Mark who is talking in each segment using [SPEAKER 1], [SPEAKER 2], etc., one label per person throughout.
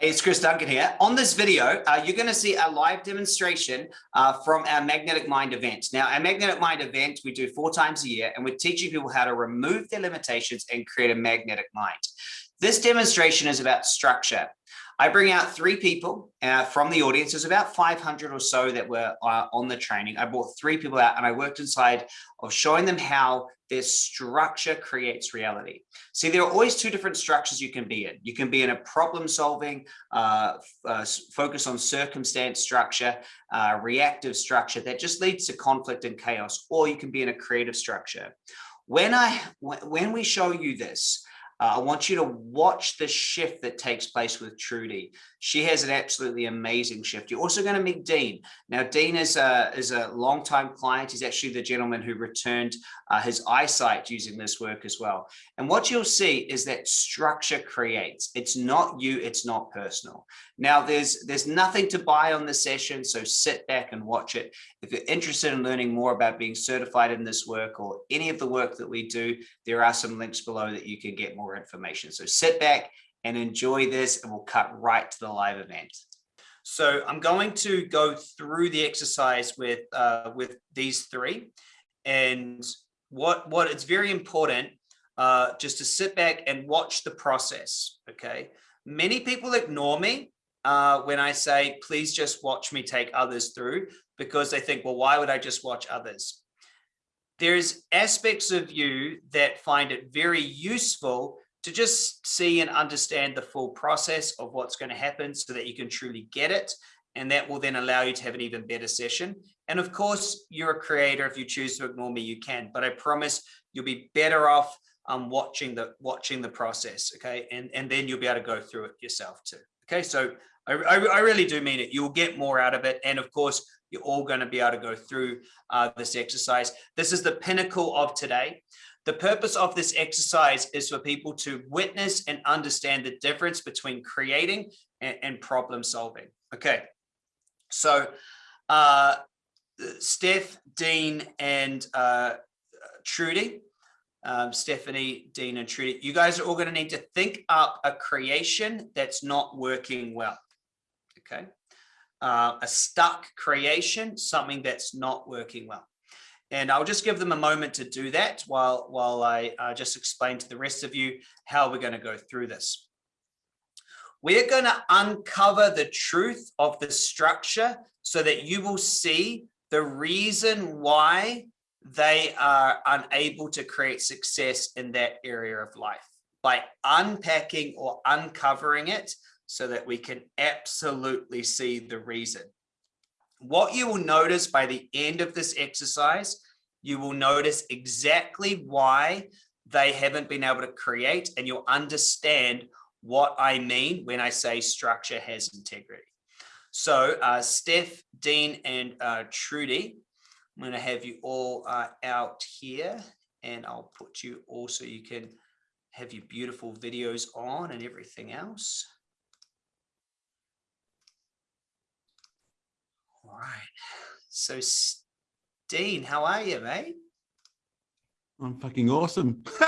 [SPEAKER 1] It's Chris Duncan here. On this video, uh, you're going to see a live demonstration uh, from our Magnetic Mind event. Now, our Magnetic Mind event, we do four times a year, and we're teaching people how to remove their limitations and create a magnetic mind. This demonstration is about structure. I bring out three people uh, from the audience. There's about 500 or so that were uh, on the training. I brought three people out and I worked inside of showing them how their structure creates reality. See, there are always two different structures you can be in. You can be in a problem solving, uh, uh, focus on circumstance structure, uh, reactive structure that just leads to conflict and chaos, or you can be in a creative structure. When I when we show you this, uh, I want you to watch the shift that takes place with Trudy. She has an absolutely amazing shift. You're also going to meet Dean. Now, Dean is a, is a longtime client. He's actually the gentleman who returned uh, his eyesight using this work as well. And what you'll see is that structure creates. It's not you, it's not personal. Now, there's, there's nothing to buy on the session, so sit back and watch it. If you're interested in learning more about being certified in this work or any of the work that we do, there are some links below that you can get more information. So sit back and enjoy this and we'll cut right to the live event. So I'm going to go through the exercise with uh, with these three. And what, what it's very important uh, just to sit back and watch the process, okay? Many people ignore me uh, when I say, please just watch me take others through because they think, well, why would I just watch others? There's aspects of you that find it very useful to just see and understand the full process of what's going to happen so that you can truly get it. And that will then allow you to have an even better session. And of course, you're a creator. If you choose to ignore me, you can, but I promise you'll be better off um, watching the watching the process. Okay. And, and then you'll be able to go through it yourself too. Okay. So I, I, I really do mean it. You'll get more out of it. And of course, you're all going to be able to go through uh, this exercise. This is the pinnacle of today. The purpose of this exercise is for people to witness and understand the difference between creating and, and problem solving. Okay, so uh, Steph, Dean, and uh, Trudy, um, Stephanie, Dean, and Trudy, you guys are all going to need to think up a creation that's not working well. Okay, uh, a stuck creation, something that's not working well. And I'll just give them a moment to do that while, while I uh, just explain to the rest of you how we're going to go through this. We're going to uncover the truth of the structure so that you will see the reason why they are unable to create success in that area of life by unpacking or uncovering it so that we can absolutely see the reason. What you will notice by the end of this exercise, you will notice exactly why they haven't been able to create and you'll understand what I mean when I say structure has integrity. So uh, Steph, Dean, and uh, Trudy, I'm going to have you all uh, out here and I'll put you also you can have your beautiful videos on and everything else. All right. So, Dean, how are you, mate?
[SPEAKER 2] I'm fucking awesome.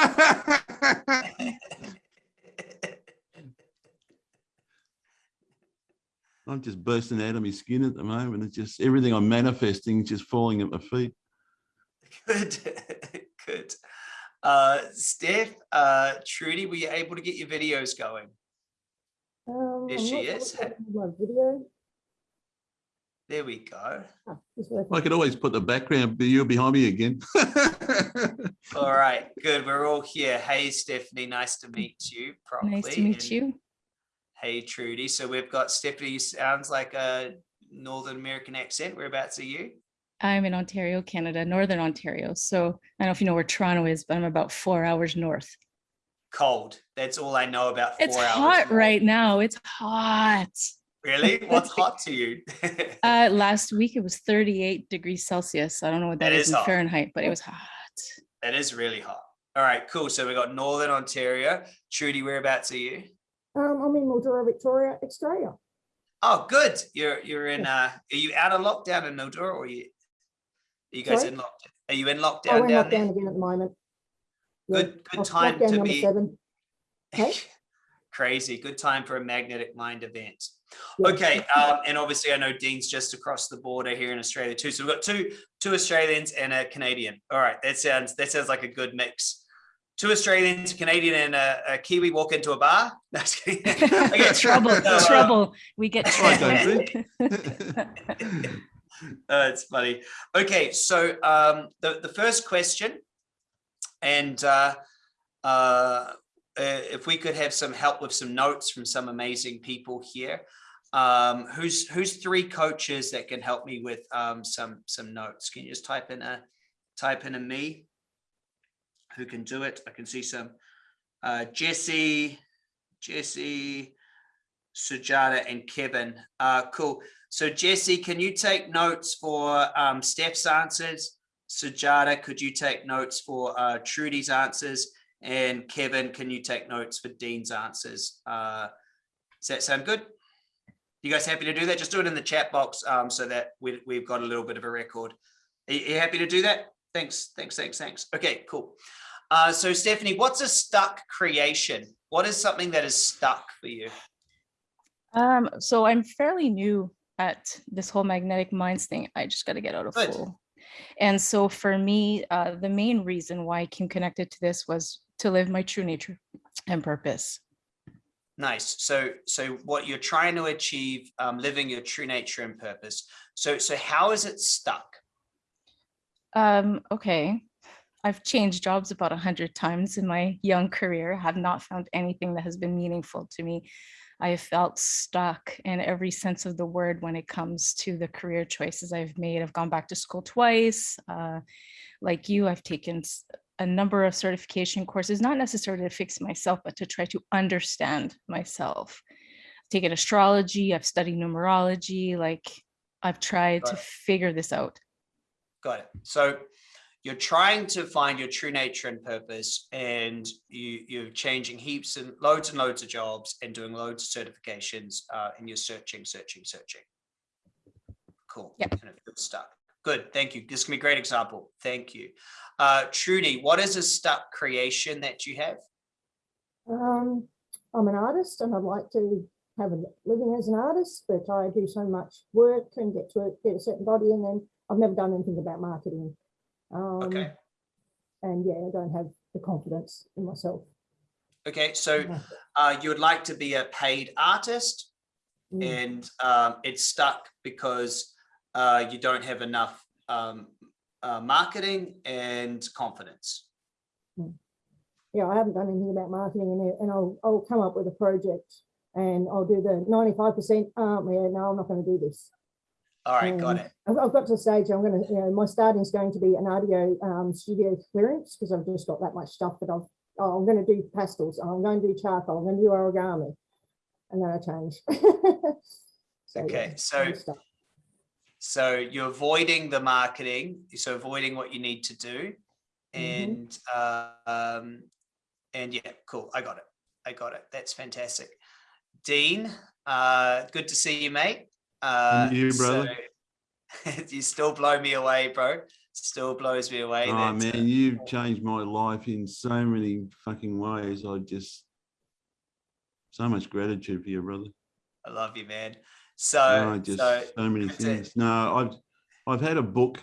[SPEAKER 2] I'm just bursting out of my skin at the moment. It's just everything I'm manifesting just falling at my feet.
[SPEAKER 1] Good, good. Uh, Steph, uh, Trudy, were you able to get your videos going?
[SPEAKER 3] Um,
[SPEAKER 1] there she is.
[SPEAKER 3] My video.
[SPEAKER 1] There we go. Oh,
[SPEAKER 2] I could always put the background you're behind me again.
[SPEAKER 1] all right, good. We're all here. Hey, Stephanie, nice to meet you properly.
[SPEAKER 4] Nice to meet and you.
[SPEAKER 1] Hey, Trudy. So we've got Stephanie sounds like a Northern American accent. Whereabouts are you?
[SPEAKER 4] I'm in Ontario, Canada, Northern Ontario. So I don't know if you know where Toronto is, but I'm about four hours north.
[SPEAKER 1] Cold. That's all I know about four hours.
[SPEAKER 4] It's hot north. right now. It's hot.
[SPEAKER 1] Really? What's hot to you?
[SPEAKER 4] uh, last week it was 38 degrees Celsius. I don't know what that, that is, is in Fahrenheit, but it was hot.
[SPEAKER 1] That is really hot. All right, cool. So we got Northern Ontario. Trudy, whereabouts are you?
[SPEAKER 3] Um, I'm in Mildura, Victoria, Australia.
[SPEAKER 1] Oh, good. You're you're in. Uh, are you out of lockdown in Mildura, or are you? Are you guys Sorry? in lockdown? Are you in lockdown? Oh,
[SPEAKER 3] in lockdown there? again at the moment.
[SPEAKER 1] Good, good time to be.
[SPEAKER 3] Seven. Okay.
[SPEAKER 1] crazy. Good time for a magnetic mind event. Okay, um, and obviously I know Dean's just across the border here in Australia too. So we've got two two Australians and a Canadian. All right, that sounds that sounds like a good mix. Two Australians, a Canadian, and a, a Kiwi walk into a bar. No. Okay,
[SPEAKER 4] trouble,
[SPEAKER 1] uh,
[SPEAKER 4] trouble. We get trouble.
[SPEAKER 1] Uh, it's funny. Okay, so um, the the first question, and uh, uh, uh, if we could have some help with some notes from some amazing people here, um, who's who's three coaches that can help me with um, some some notes? Can you just type in a type in a me? Who can do it? I can see some uh, Jesse, Jesse, Sujata, and Kevin. Uh, cool. So Jesse, can you take notes for um, Steph's answers? Sujata, could you take notes for uh, Trudy's answers? And Kevin, can you take notes for Dean's answers? Uh, does that sound good? You guys happy to do that? Just do it in the chat box um, so that we, we've got a little bit of a record. Are you, are you happy to do that? Thanks, thanks, thanks, thanks. Okay, cool. Uh, so Stephanie, what's a stuck creation? What is something that is stuck for you?
[SPEAKER 4] Um, so I'm fairly new at this whole magnetic minds thing. I just got to get out of
[SPEAKER 1] Good.
[SPEAKER 4] school. And so for me, uh, the main reason why I came connected to this was to live my true nature and purpose.
[SPEAKER 1] Nice. So, so what you're trying to achieve, um, living your true nature and purpose. So, so how is it stuck?
[SPEAKER 4] Um, okay. I've changed jobs about a hundred times in my young career, have not found anything that has been meaningful to me. I have felt stuck in every sense of the word when it comes to the career choices I've made. I've gone back to school twice. Uh, like you, I've taken a number of certification courses, not necessarily to fix myself, but to try to understand myself. I've taken astrology, I've studied numerology, like I've tried to
[SPEAKER 1] Right.
[SPEAKER 4] figure this out.
[SPEAKER 1] Got it. So you're trying to find your true nature and purpose and you, you're changing heaps and loads and loads of jobs and doing loads of certifications uh, and you're searching, searching, searching. Cool.
[SPEAKER 4] Yep.
[SPEAKER 1] And it feels stuck. Good. Thank you. This can be a great example. Thank you. Uh, Trudy, what is a stuck creation that you have?
[SPEAKER 3] Um, I'm an artist and I'd like to have a living as an artist, but I do so much work and get to a- get a certain body and then I've never done anything about marketing. Um,
[SPEAKER 1] Okay.
[SPEAKER 3] And yeah, I don't have the confidence in myself.
[SPEAKER 1] Okay. So uh, you would like to be a paid artist
[SPEAKER 3] Mm.
[SPEAKER 1] and um, it's stuck because uh, you don't have enough um, uh, marketing and confidence.
[SPEAKER 3] yeah, I haven't done anything about marketing and, and I'll, I'll come up with a project and I'll do the ninety-five percent, um, yeah, no, I'm not gonna do this.
[SPEAKER 1] All right, got
[SPEAKER 3] Um,
[SPEAKER 1] it.
[SPEAKER 3] I've, I've got to the stage, I'm gonna, you know, my starting is going to be an audio, um, studio clearance, because I've just got that much stuff that I've, oh, I'm gonna do pastels, I'm going to do charcoal, I'm gonna do origami. And then I change. So, yeah,
[SPEAKER 1] Okay, so
[SPEAKER 3] I'm stuck.
[SPEAKER 1] So you're avoiding the marketing, so avoiding what you need to do,
[SPEAKER 3] Mhm.
[SPEAKER 1] and uh, um, and yeah, cool. I got it. I got it. That's fantastic. Dean, uh, good to see you, mate. Uh,
[SPEAKER 2] And you, brother.
[SPEAKER 1] so- you still blow me away, bro. Still blows me away.
[SPEAKER 2] Oh
[SPEAKER 1] that, uh,
[SPEAKER 2] man, you've changed my life in so many fucking ways. I just so much gratitude for you, brother.
[SPEAKER 1] I love you, man. So,
[SPEAKER 2] Oh, just
[SPEAKER 1] so
[SPEAKER 2] so many
[SPEAKER 1] that's it.
[SPEAKER 2] things. No, I've I've had a book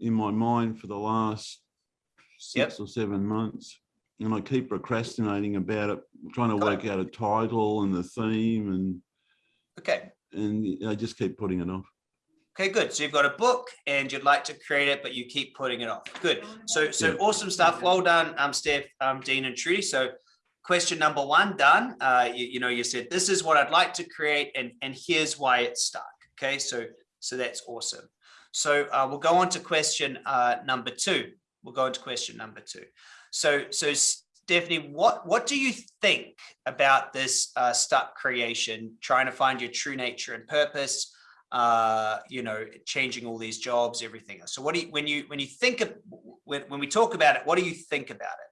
[SPEAKER 2] in my mind for the last
[SPEAKER 1] Yep.
[SPEAKER 2] six or seven months, and I keep procrastinating about it, trying to
[SPEAKER 1] Got
[SPEAKER 2] work out a title and the theme, and
[SPEAKER 1] okay.
[SPEAKER 2] and I just keep putting it off.
[SPEAKER 1] Okay, good. So you've got a book and you'd like to create it, but you keep putting it off. Good. So, so
[SPEAKER 2] Yeah.
[SPEAKER 1] awesome stuff. Well done, um, Steph, um, Dean and Trudy. So question number one done. Uh, you, you know, you said, this is what I'd like to create and, and here's why it's stuck. Okay, so, so that's awesome. So uh, we'll go on to question uh, number two. We'll go on to question number two. So, so Stephanie, what, what do you think about this uh, stuck creation, trying to find your true nature and purpose? uh, you know, changing all these jobs, everything. else. So what do you, when you, when you think of, when, when we talk about it, what do you think about it?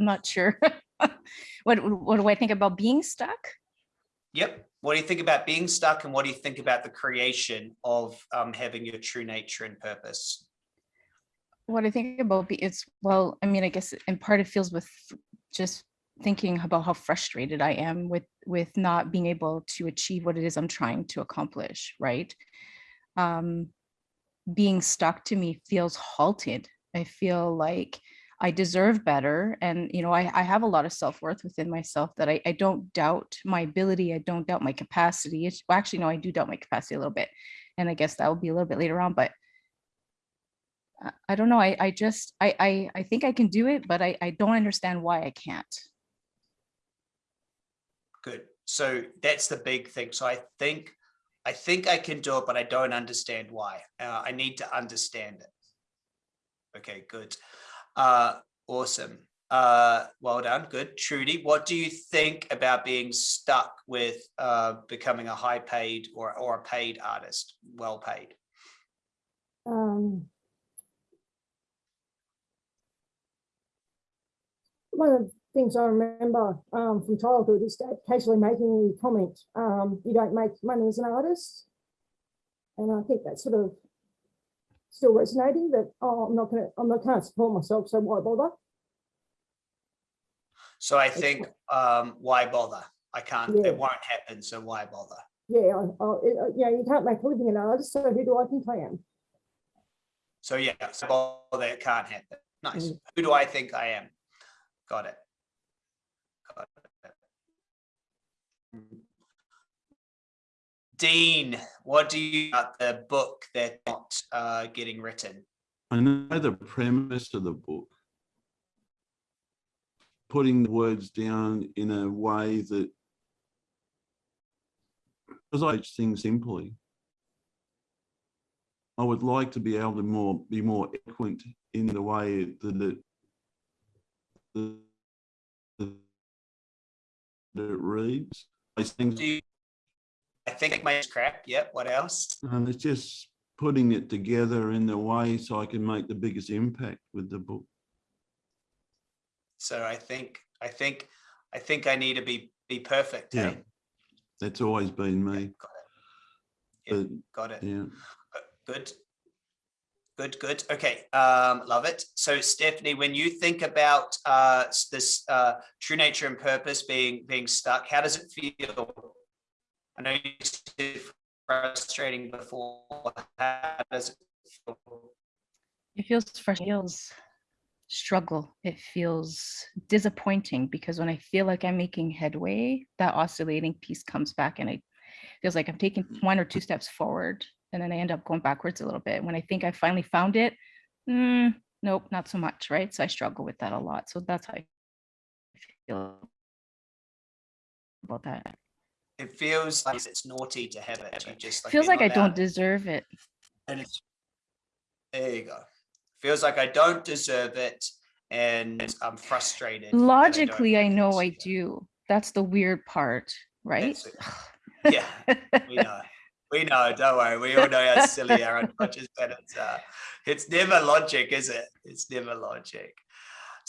[SPEAKER 4] I'm not sure. what what do I think about being stuck?
[SPEAKER 1] Yep. What do you think about being stuck and what do you think about the creation of um, having your true nature and purpose?
[SPEAKER 4] what I think about it's well, I mean, I guess in part it feels with just thinking about how frustrated I am with with not being able to achieve what it is I'm trying to accomplish, right? Um, being stuck to me feels halted. I feel like I deserve better. And, you know, I, I have a lot of self-worth within myself that I, I don't doubt my ability. I don't doubt my capacity. It's well, actually, no, I do doubt my capacity a little bit. And I guess that will be a little bit later on, but I- don't know. I, I just, I, I, I think I can do it, but I, I don't understand why I can't.
[SPEAKER 1] Good. So that's the big thing. So I think, I think I can do it, but I don't understand why. Uh, I need to understand it. Okay, good. Uh, awesome. Uh, well done. Good. Trudy, what do you think about being stuck with uh, becoming a high paid or, or a paid artist, well paid?
[SPEAKER 3] Um, one of the things I remember um, from childhood is occasionally making the comment, um, you don't make money as an artist. And I think that's sort of still resonating that, oh, I'm not gonna, I'm not, gonna support myself, so why bother?
[SPEAKER 1] So I think, um, why bother? I can't,
[SPEAKER 3] Yeah.
[SPEAKER 1] it won't happen. So why bother?
[SPEAKER 3] Yeah, I, I, uh, yeah, you can't make a living an artist, so who do I think I am?
[SPEAKER 1] So yeah, so bother, it can't happen. Nice.
[SPEAKER 3] Mm.
[SPEAKER 1] Who do I think I am? Got it. Got it. Dean, what do you about the book that's not uh, getting written?
[SPEAKER 2] I know the premise of the book. Putting the words down in a way that because I teach things simply. I would like to be able to more be more eloquent in the way that it that it reads. These things
[SPEAKER 1] I think my crap. Yep. What else?
[SPEAKER 2] and it's just putting it together in the way so I can make the biggest impact with the book.
[SPEAKER 1] So I think, I think, I think I need to be be perfect.
[SPEAKER 2] Yeah.
[SPEAKER 1] hey?
[SPEAKER 2] That's always been
[SPEAKER 1] Yeah,
[SPEAKER 2] me.
[SPEAKER 1] Got it. Yep,
[SPEAKER 2] But
[SPEAKER 1] got it.
[SPEAKER 2] yeah,
[SPEAKER 1] Good. Good, good. Okay, um, love it. So Stephanie, when you think about uh, this uh, true nature and purpose being being stuck, how does it feel? I know you said frustrating before. How does it feel?
[SPEAKER 4] It feels fresh, it feels struggle. It feels disappointing because when I feel like I'm making headway, that oscillating piece comes back and it feels like I'm taking one or two steps forward and then I end up going backwards a little bit. When I think I finally found it, mm, nope, not so much, right? So I struggle with that a lot. So that's how I feel about that.
[SPEAKER 1] It feels like it's naughty to have it. You just
[SPEAKER 4] Feels like I don't deserve it.
[SPEAKER 1] And it's there you go. Feels like I don't deserve it, and I'm frustrated. that I
[SPEAKER 4] Logically, I know. I do. That's the weird part, right?
[SPEAKER 1] Yeah, we know. We know. Don't worry. We all know how silly our unconscious patterns are. It's never logic, is it? It's never logic.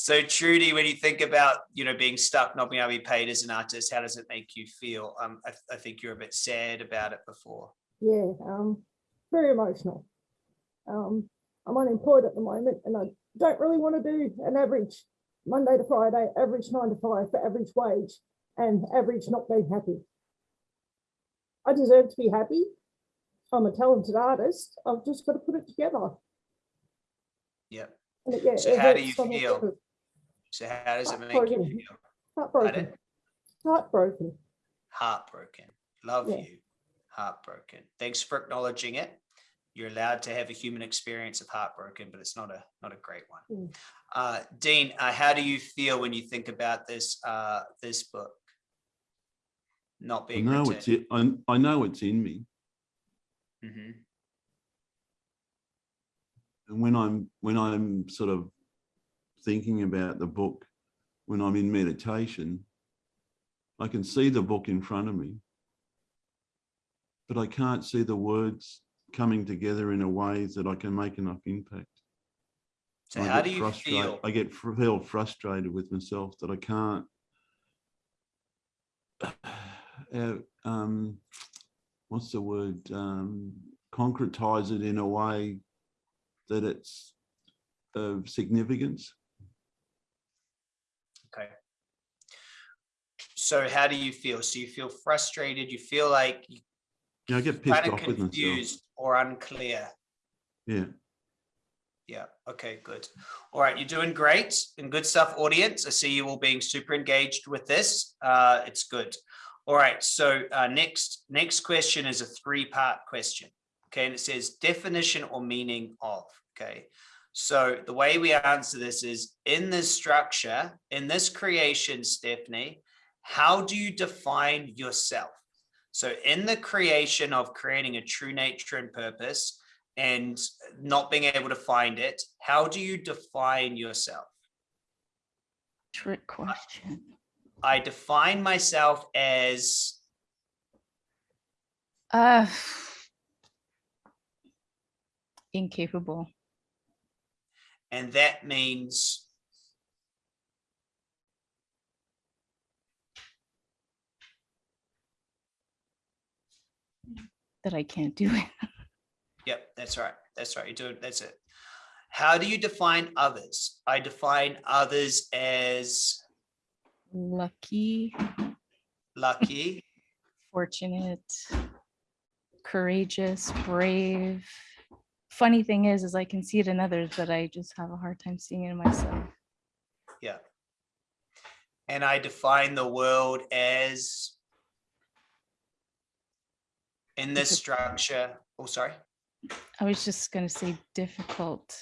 [SPEAKER 1] So Trudy, when you think about you know being stuck, not being able to be paid as an artist, how does it make you feel? Um, I, I think you're a bit sad about it before.
[SPEAKER 3] Yeah, um, very emotional. Um, I'm unemployed at the moment and I don't really want to do an average Monday to Friday, average nine to five for average wage and average not being happy. I deserve to be happy. I'm a talented artist. I've just got to put it together.
[SPEAKER 1] Yep.
[SPEAKER 3] Yeah,
[SPEAKER 1] So how do you feel?
[SPEAKER 3] Sort of
[SPEAKER 1] So how does it make you
[SPEAKER 3] Heartbroken.
[SPEAKER 1] feel?
[SPEAKER 3] Heartbroken. Heartbroken.
[SPEAKER 1] Heartbroken. Love
[SPEAKER 3] Yeah.
[SPEAKER 1] you. Heartbroken. Thanks for acknowledging it. You're allowed to have a human experience of heartbroken, but it's not a not a great one.
[SPEAKER 3] Mm.
[SPEAKER 1] Uh, Dean, uh, how do you feel when you think about this uh, this book not
[SPEAKER 2] I
[SPEAKER 1] being
[SPEAKER 2] know
[SPEAKER 1] written?
[SPEAKER 2] it's it. I, I know it's in me.
[SPEAKER 1] Mhm.
[SPEAKER 2] And when I'm when I'm sort of thinking about the book, when I'm in meditation, I can see the book in front of me, but I can't see the words coming together in a way that I can make enough impact.
[SPEAKER 1] So
[SPEAKER 2] I
[SPEAKER 1] how do you feel?
[SPEAKER 2] I get feel frustrated with myself that I can't. uh, um, what's the word? Um, concretize it in a way that it's of significance.
[SPEAKER 1] Okay. So how do you feel? So you feel frustrated, you feel like you
[SPEAKER 2] know, I get pissed
[SPEAKER 1] kind of
[SPEAKER 2] off with myself.
[SPEAKER 1] confused or unclear.
[SPEAKER 2] Yeah.
[SPEAKER 1] Yeah, okay, good. All right, you're doing great and good stuff, audience. I see you all being super engaged with this. Uh, it's good. All right, so uh, next, next question is a three-part question. Okay, and it says definition or meaning of, okay? So the way we answer this is in this structure, in this creation, Stephanie, how do you define yourself? So in the creation of creating a true nature and purpose, and not being able to find it, how do you define yourself?
[SPEAKER 4] Trick question.
[SPEAKER 1] I define myself as,
[SPEAKER 4] Uh, incapable.
[SPEAKER 1] and that means,
[SPEAKER 4] that I can't do it.
[SPEAKER 1] yep, that's right. That's right. You do it. That's it. How do you define others? I define others as
[SPEAKER 4] Lucky,
[SPEAKER 1] lucky,
[SPEAKER 4] fortunate, courageous, brave. Funny thing is, is I can see it in others, but I just have a hard time seeing it in myself.
[SPEAKER 1] yeah. And I define the world as in this structure. Oh, sorry.
[SPEAKER 4] I was just gonna say difficult.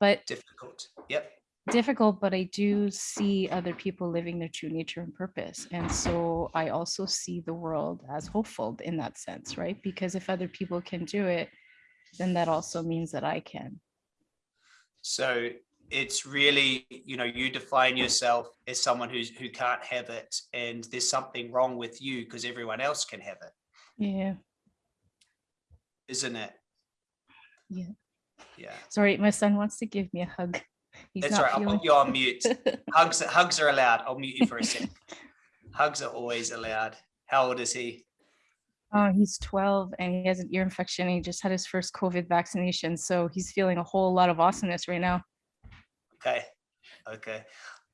[SPEAKER 4] But
[SPEAKER 1] Difficult. Yep.
[SPEAKER 4] difficult, but I do see other people living their true nature and purpose. And so I also see the world as hopeful in that sense, right? Because if other people can do it, then that also means that I can.
[SPEAKER 1] So it's really, you know, you define yourself as someone who's who can't have it, and there's something wrong with you because everyone else can have it,
[SPEAKER 4] Yeah,
[SPEAKER 1] isn't it?
[SPEAKER 4] Yeah.
[SPEAKER 1] Yeah,
[SPEAKER 4] sorry, my son wants to give me a hug. He's
[SPEAKER 1] that's
[SPEAKER 4] not
[SPEAKER 1] right. I'll
[SPEAKER 4] feeling.
[SPEAKER 1] put you on mute. Hugs, hugs are allowed. I'll mute you for a second. Hugs are always allowed. How old is he?
[SPEAKER 4] Oh, he's 12 and he has an ear infection. He just had his first COVID vaccination. So he's feeling a whole lot of awesomeness right now.
[SPEAKER 1] Okay, okay,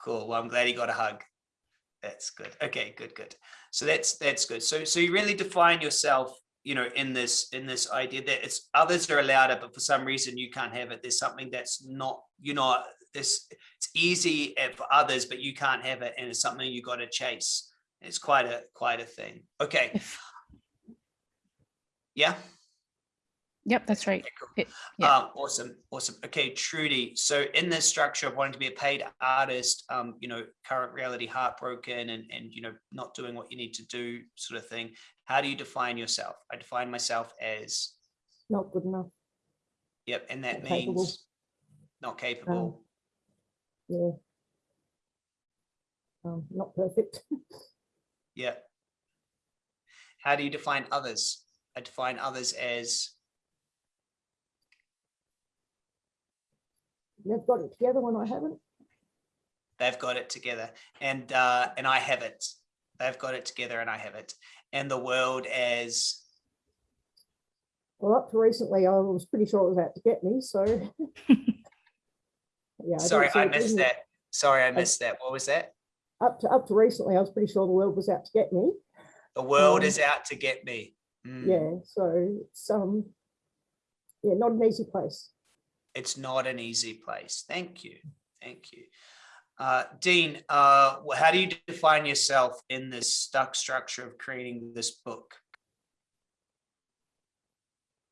[SPEAKER 1] cool. Well, I'm glad he got a hug. That's good. Okay, good, good. So that's that's good. So so you really define yourself, you know, in this in this idea that it's others are allowed it, but for some reason you can't have it. There's something that's not, you know, this it's easy for others, but you can't have it, and it's something you got to chase. It's quite a quite a thing. Okay, yeah.
[SPEAKER 4] Yep, that's right.
[SPEAKER 1] Okay, cool.
[SPEAKER 4] It- yeah.
[SPEAKER 1] Um, awesome, awesome. Okay, Trudy. So in this structure of wanting to be a paid artist, um, you know, current reality heartbroken and and you know, not doing what you need to do, sort of thing. How do you define yourself? I define myself as
[SPEAKER 3] Not good enough.
[SPEAKER 1] yep, and that
[SPEAKER 3] Not capable.
[SPEAKER 1] means not capable.
[SPEAKER 3] Yeah. Um, not perfect.
[SPEAKER 1] Yeah. How do you define others? I define others as
[SPEAKER 3] They've got it together when I haven't.
[SPEAKER 1] they've got it together, and uh, and I have it. They've got it together, and I have it. And the world as
[SPEAKER 3] Well, up to recently, I was pretty sure it was out to get me, so. Yeah. don't
[SPEAKER 1] Sorry, I
[SPEAKER 3] it
[SPEAKER 1] missed that. Sorry, I missed that. What was that?
[SPEAKER 3] Up to, up to recently, I was pretty sure the world was out to get me.
[SPEAKER 1] The world
[SPEAKER 3] Um,
[SPEAKER 1] is out to get me. Mm,
[SPEAKER 3] Yeah, so it's, um, yeah, not an easy place.
[SPEAKER 1] It's not an easy place. Thank you. Thank you. Uh, Dean, uh, how do you define yourself in this stuck structure of creating this book?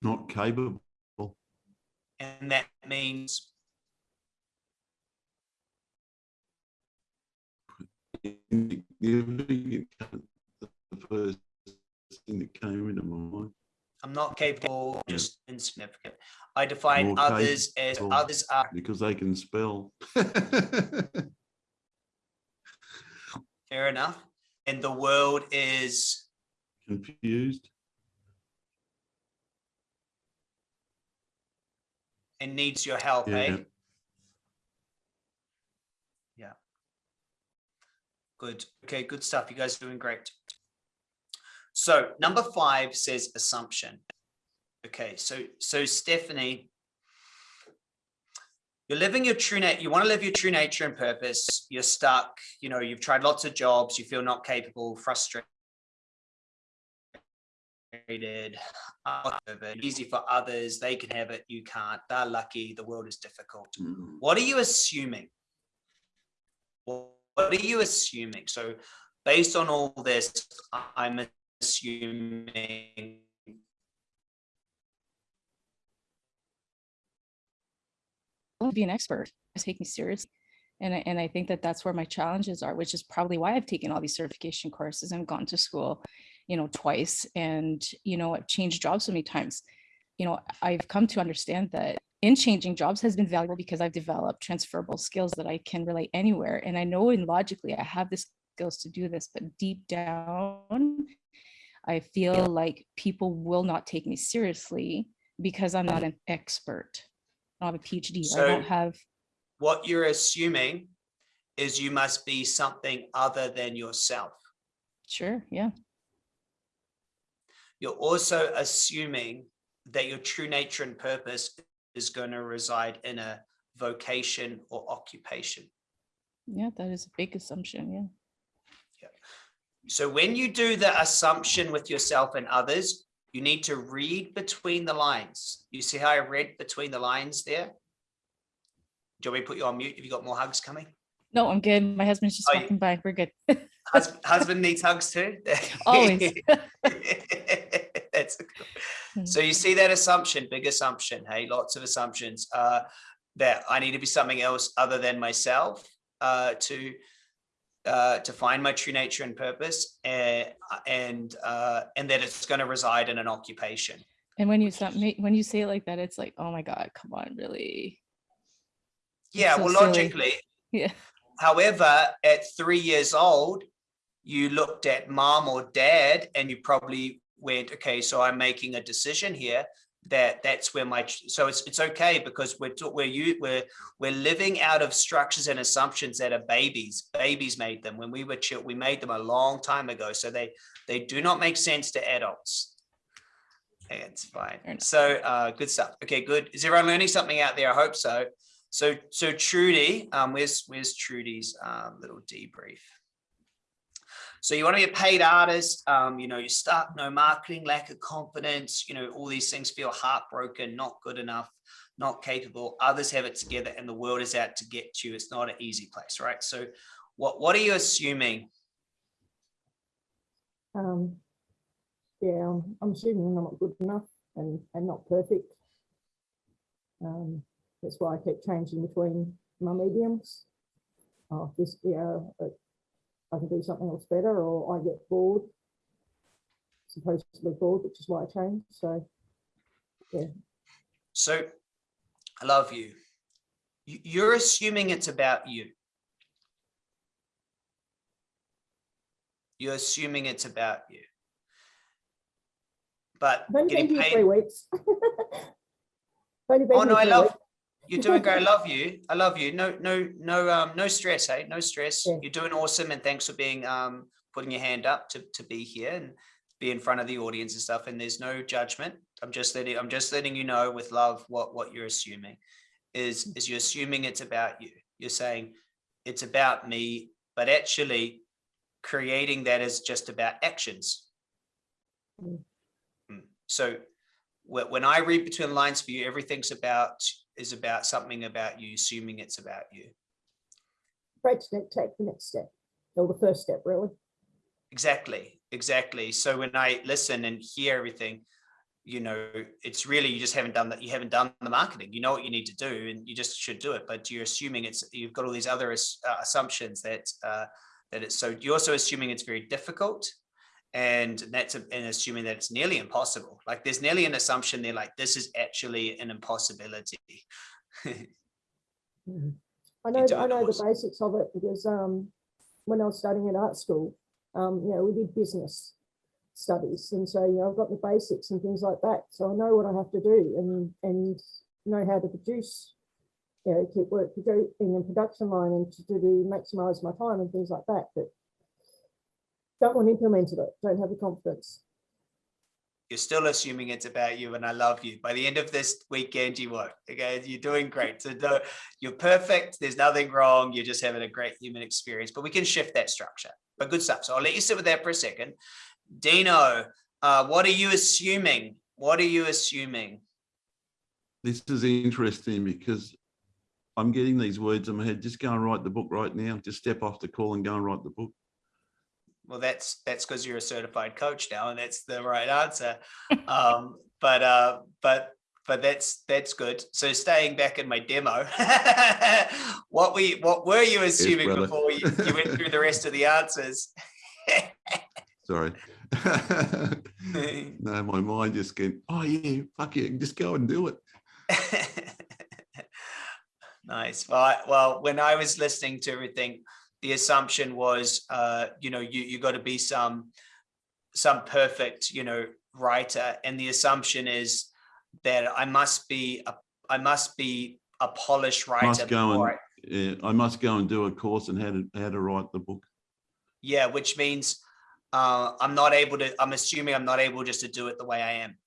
[SPEAKER 2] Not capable.
[SPEAKER 1] And that means,
[SPEAKER 2] The first thing that came into my mind.
[SPEAKER 1] I'm not capable,
[SPEAKER 2] Yeah.
[SPEAKER 1] just insignificant. I define
[SPEAKER 2] More
[SPEAKER 1] others as others are
[SPEAKER 2] because they can spell.
[SPEAKER 1] fair enough. And the world is,
[SPEAKER 2] Confused.
[SPEAKER 1] and needs your help,
[SPEAKER 2] Yeah.
[SPEAKER 1] eh? Yeah. Good. Okay, good stuff. You guys are doing great. So number five says assumption. Okay, so so Stephanie, you're living your true nature, you want to live your true nature and purpose, you're stuck, you know, you've tried lots of jobs, you feel not capable, frustrated. Easy for others, they can have it, you can't, they're lucky, the world is difficult.
[SPEAKER 2] Mm.
[SPEAKER 1] What are you assuming? What what are you assuming? So based on all this, I'm assuming
[SPEAKER 4] to be an expert, take me seriously. And I, and I think that that's where my challenges are, which is probably why I've taken all these certification courses and gone to school, you know, twice. And, you know, I've changed jobs so many times. You know, I've come to understand that in changing jobs has been valuable because I've developed transferable skills that I can relate anywhere. And I know and logically I have the skills to do this, but deep down, I feel like people will not take me seriously because I'm not an expert. I don't have a PhD. I don't have
[SPEAKER 1] what you're assuming is you must be something other than yourself.
[SPEAKER 4] Sure, yeah.
[SPEAKER 1] You're also assuming that your true nature and purpose is going to reside in a vocation or occupation.
[SPEAKER 4] Yeah, that is a big assumption, Yeah. yeah.
[SPEAKER 1] So when you do the assumption with yourself and others, you need to read between the lines. You see how I read between the lines there? Do you want me to put you on mute? Have you got more hugs coming?
[SPEAKER 4] No, I'm good. My husband's just
[SPEAKER 1] Oh, you-
[SPEAKER 4] walking by. We're good.
[SPEAKER 1] Husband, husband needs hugs too?
[SPEAKER 4] Always.
[SPEAKER 1] That's
[SPEAKER 4] Mm.
[SPEAKER 1] so you see that assumption, big assumption, hey, lots of assumptions, uh, that I need to be something else other than myself, uh, to, uh, to find my true nature and purpose and, and, uh, and that it's going to reside in an occupation.
[SPEAKER 4] And when you ma- when you say it like that, it's like, oh my God, come on, really?
[SPEAKER 1] Yeah,
[SPEAKER 4] so
[SPEAKER 1] well,
[SPEAKER 4] silly.
[SPEAKER 1] logically,
[SPEAKER 4] Yeah.
[SPEAKER 1] However, at three years old, you looked at mom or dad and you probably went, okay, so I'm making a decision here that that's where my, so it's, it's okay because we're, we're, you, we're, we're living out of structures and assumptions that are babies. Babies made them when we were chill, we made them a long time ago. So they, they do not make sense to adults. It's fine. So, uh, good stuff. Okay, good. Is everyone learning something out there? I hope so. So, so Trudy, um, where's, where's Trudy's, um, little debrief? So you want to be a paid artist, um, you know, you're stuck, no marketing, lack of confidence, you know, all these things feel heartbroken, not good enough, not capable. Others have it together and the world is out to get you. It's not an easy place, right? So what, what are you assuming?
[SPEAKER 3] Um, yeah, I'm, I'm assuming I'm not good enough and, and not perfect. Um, that's why I keep changing between my mediums. Oh, this, yeah, uh, I can do something else better, or I get bored. Supposedly bored, which is why I changed. So, yeah.
[SPEAKER 1] So I love you. You- You're assuming it's about you. You're assuming it's about you. But getting paid.
[SPEAKER 3] three weeks.
[SPEAKER 1] Oh, no, I love,
[SPEAKER 3] weeks.
[SPEAKER 1] You're doing great. I love you. I love you. No, no, no, um, no stress, hey, no stress.
[SPEAKER 3] Yeah.
[SPEAKER 1] You're doing awesome. And thanks for being, um, putting your hand up to, to be here and be in front of the audience and stuff. And there's no judgment. I'm just letting, I'm just letting you know with love what, what you're assuming is, is you're assuming it's about you. You're saying it's about me, but actually creating that is just about actions.
[SPEAKER 3] Mm.
[SPEAKER 1] Mm. So when I read between the lines for you, everything's about, is about something about you, assuming it's about you.
[SPEAKER 3] Great to take the next step, or the first step, really.
[SPEAKER 1] Exactly, exactly. So when I listen and hear everything, you know, it's really, you just haven't done that. You haven't done the marketing. You know what you need to do and you just should do it. But you're assuming it's, you've got all these other uh, assumptions that, uh, that it's, so you're also assuming it's very difficult. And that's, a- and assuming that it's nearly impossible. Like there's nearly an assumption there, like this is actually an impossibility.
[SPEAKER 3] Mhm. I know,
[SPEAKER 1] do
[SPEAKER 3] I know the basics of it because um, when I was studying at art school, um, you know, we did business studies, and so you know, I've got the basics and things like that. So I know what I have to do and and know how to produce, you know, keep work to go in the production line and to, to do maximize my time and things like that. But don't want to implement it. Don't have the confidence.
[SPEAKER 1] You're still assuming it's about you and I love you. By the end of this weekend, you won't. Okay. You're doing great. So don't- you're perfect. There's nothing wrong. You're just having a great human experience, but we can shift that structure. But good stuff. So I'll let you sit with that for a second. Dino, uh, what are you assuming? What are you assuming?
[SPEAKER 2] This is interesting because I'm getting these words in my head. Just go and write the book right now. Just step off the call and go and write the book.
[SPEAKER 1] Well, that's that's because you're a certified coach now, and that's the right answer. um, but uh, but but that's that's good. So staying back in my demo, what we what were you assuming
[SPEAKER 2] brother.
[SPEAKER 1] before you, you went through the rest of the answers?
[SPEAKER 2] Sorry. no, my mind just getting, oh yeah, fuck yeah, just go and do it.
[SPEAKER 1] nice. Well, I- well, when I was listening to everything, the assumption was, uh, you know, you you got to be some some perfect, you know, writer, and the assumption is that I must be a I must be a polished writer.
[SPEAKER 2] Must go and,
[SPEAKER 1] I-
[SPEAKER 2] yeah, I must go and do a course and how to, how to write the book.
[SPEAKER 1] yeah, which means uh, I'm not able to. I'm assuming I'm not able just to do it the way I am.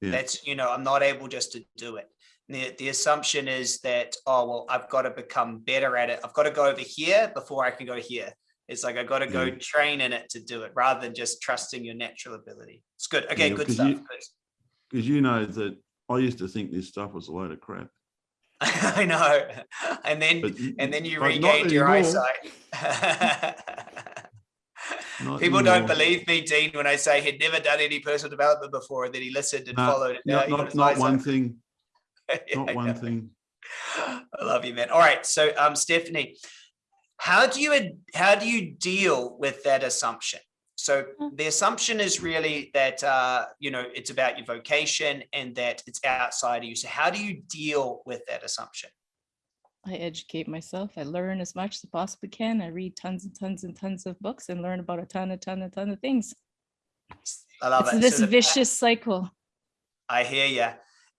[SPEAKER 2] Yeah.
[SPEAKER 1] That's you know I'm not able just to do it. The, the assumption is that oh well I've got to become better at it. I've got to go over here before I can go here. It's like I've got to go
[SPEAKER 2] Yeah.
[SPEAKER 1] train in it to do it rather than just trusting your natural ability. It's good. Okay,
[SPEAKER 2] Yeah,
[SPEAKER 1] good stuff.
[SPEAKER 2] Because you know that I used to think this stuff was a load of crap.
[SPEAKER 1] I know. And then
[SPEAKER 2] But
[SPEAKER 1] and then you regained your eyesight. People don't believe me, Dean, when I say he'd never done any personal development before, and then he listened and
[SPEAKER 2] No,
[SPEAKER 1] followed it.
[SPEAKER 2] Not, not, not one thing, not one
[SPEAKER 1] know.
[SPEAKER 2] thing.
[SPEAKER 1] I love you, man. All right, so um, Stephanie, how do you how do you deal with that assumption? So
[SPEAKER 4] Mm.
[SPEAKER 1] the assumption is really that uh, you know it's about your vocation and that it's outside of you. So how do you deal with that assumption?
[SPEAKER 4] I educate myself. I learn as much as I possibly can. I read tons and tons and tons of books and learn about a ton, a ton, a ton of things.
[SPEAKER 1] I love
[SPEAKER 4] It's
[SPEAKER 1] it.
[SPEAKER 4] this
[SPEAKER 1] So the-
[SPEAKER 4] vicious cycle.
[SPEAKER 1] I hear you.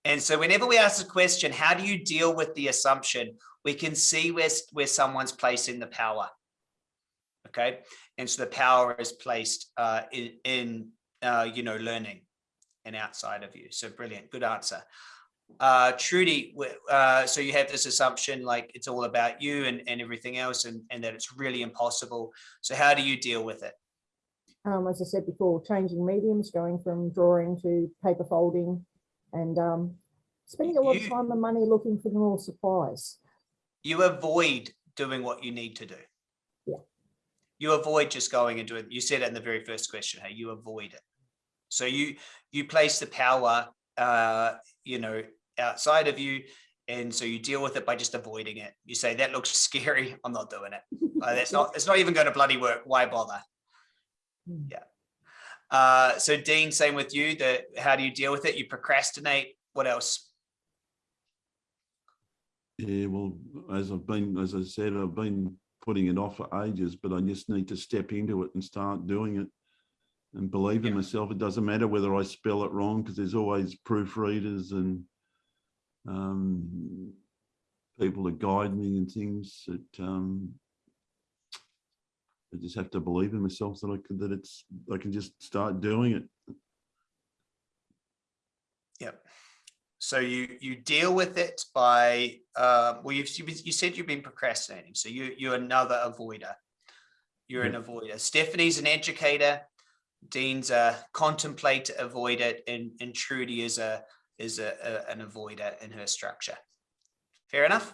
[SPEAKER 1] And so whenever we ask the question, how do you deal with the assumption? We can see where, where someone's placing the power. Okay. And so the power is placed uh, in, in uh, you know, learning and outside of you. So brilliant. Good answer. Uh, Trudy, uh, so you have this assumption like it's all about you and, and everything else and, and that it's really impossible. So how do you deal with it?
[SPEAKER 3] um, as I said before, changing mediums, going from drawing to paper folding and um, spending a lot of time and money looking for more supplies.
[SPEAKER 1] you avoid doing what you need to do.
[SPEAKER 3] Yeah.
[SPEAKER 1] You avoid just going and doing, you said it in the very first question, hey, you avoid it. So you, you place the power, uh, you know, outside of you. And so you deal with it by just avoiding it. You say, that looks scary. I'm not doing it. Uh, that's not, it's not even going to bloody work. Why bother?
[SPEAKER 3] Mm.
[SPEAKER 1] Yeah. Uh, so Dean, same with you, the, how do you deal with it? You procrastinate. What else?
[SPEAKER 2] Yeah, well, as I've been, as I said, I've been putting it off for ages, but I just need to step into it and start doing it and believe in
[SPEAKER 1] Yeah.
[SPEAKER 2] myself. It doesn't matter whether I spell it wrong because there's always proofreaders and um, people to guide me and things that um, I just have to believe in myself that I could, that it's, I can just start doing it.
[SPEAKER 1] Yep. So you you deal with it by uh, well you've you you said you've been procrastinating. So you you're another avoider. You're an avoider. Stephanie's an educator. Dean's a contemplate, avoid it, and and Trudy is a is a, a an avoider in her structure. Fair enough.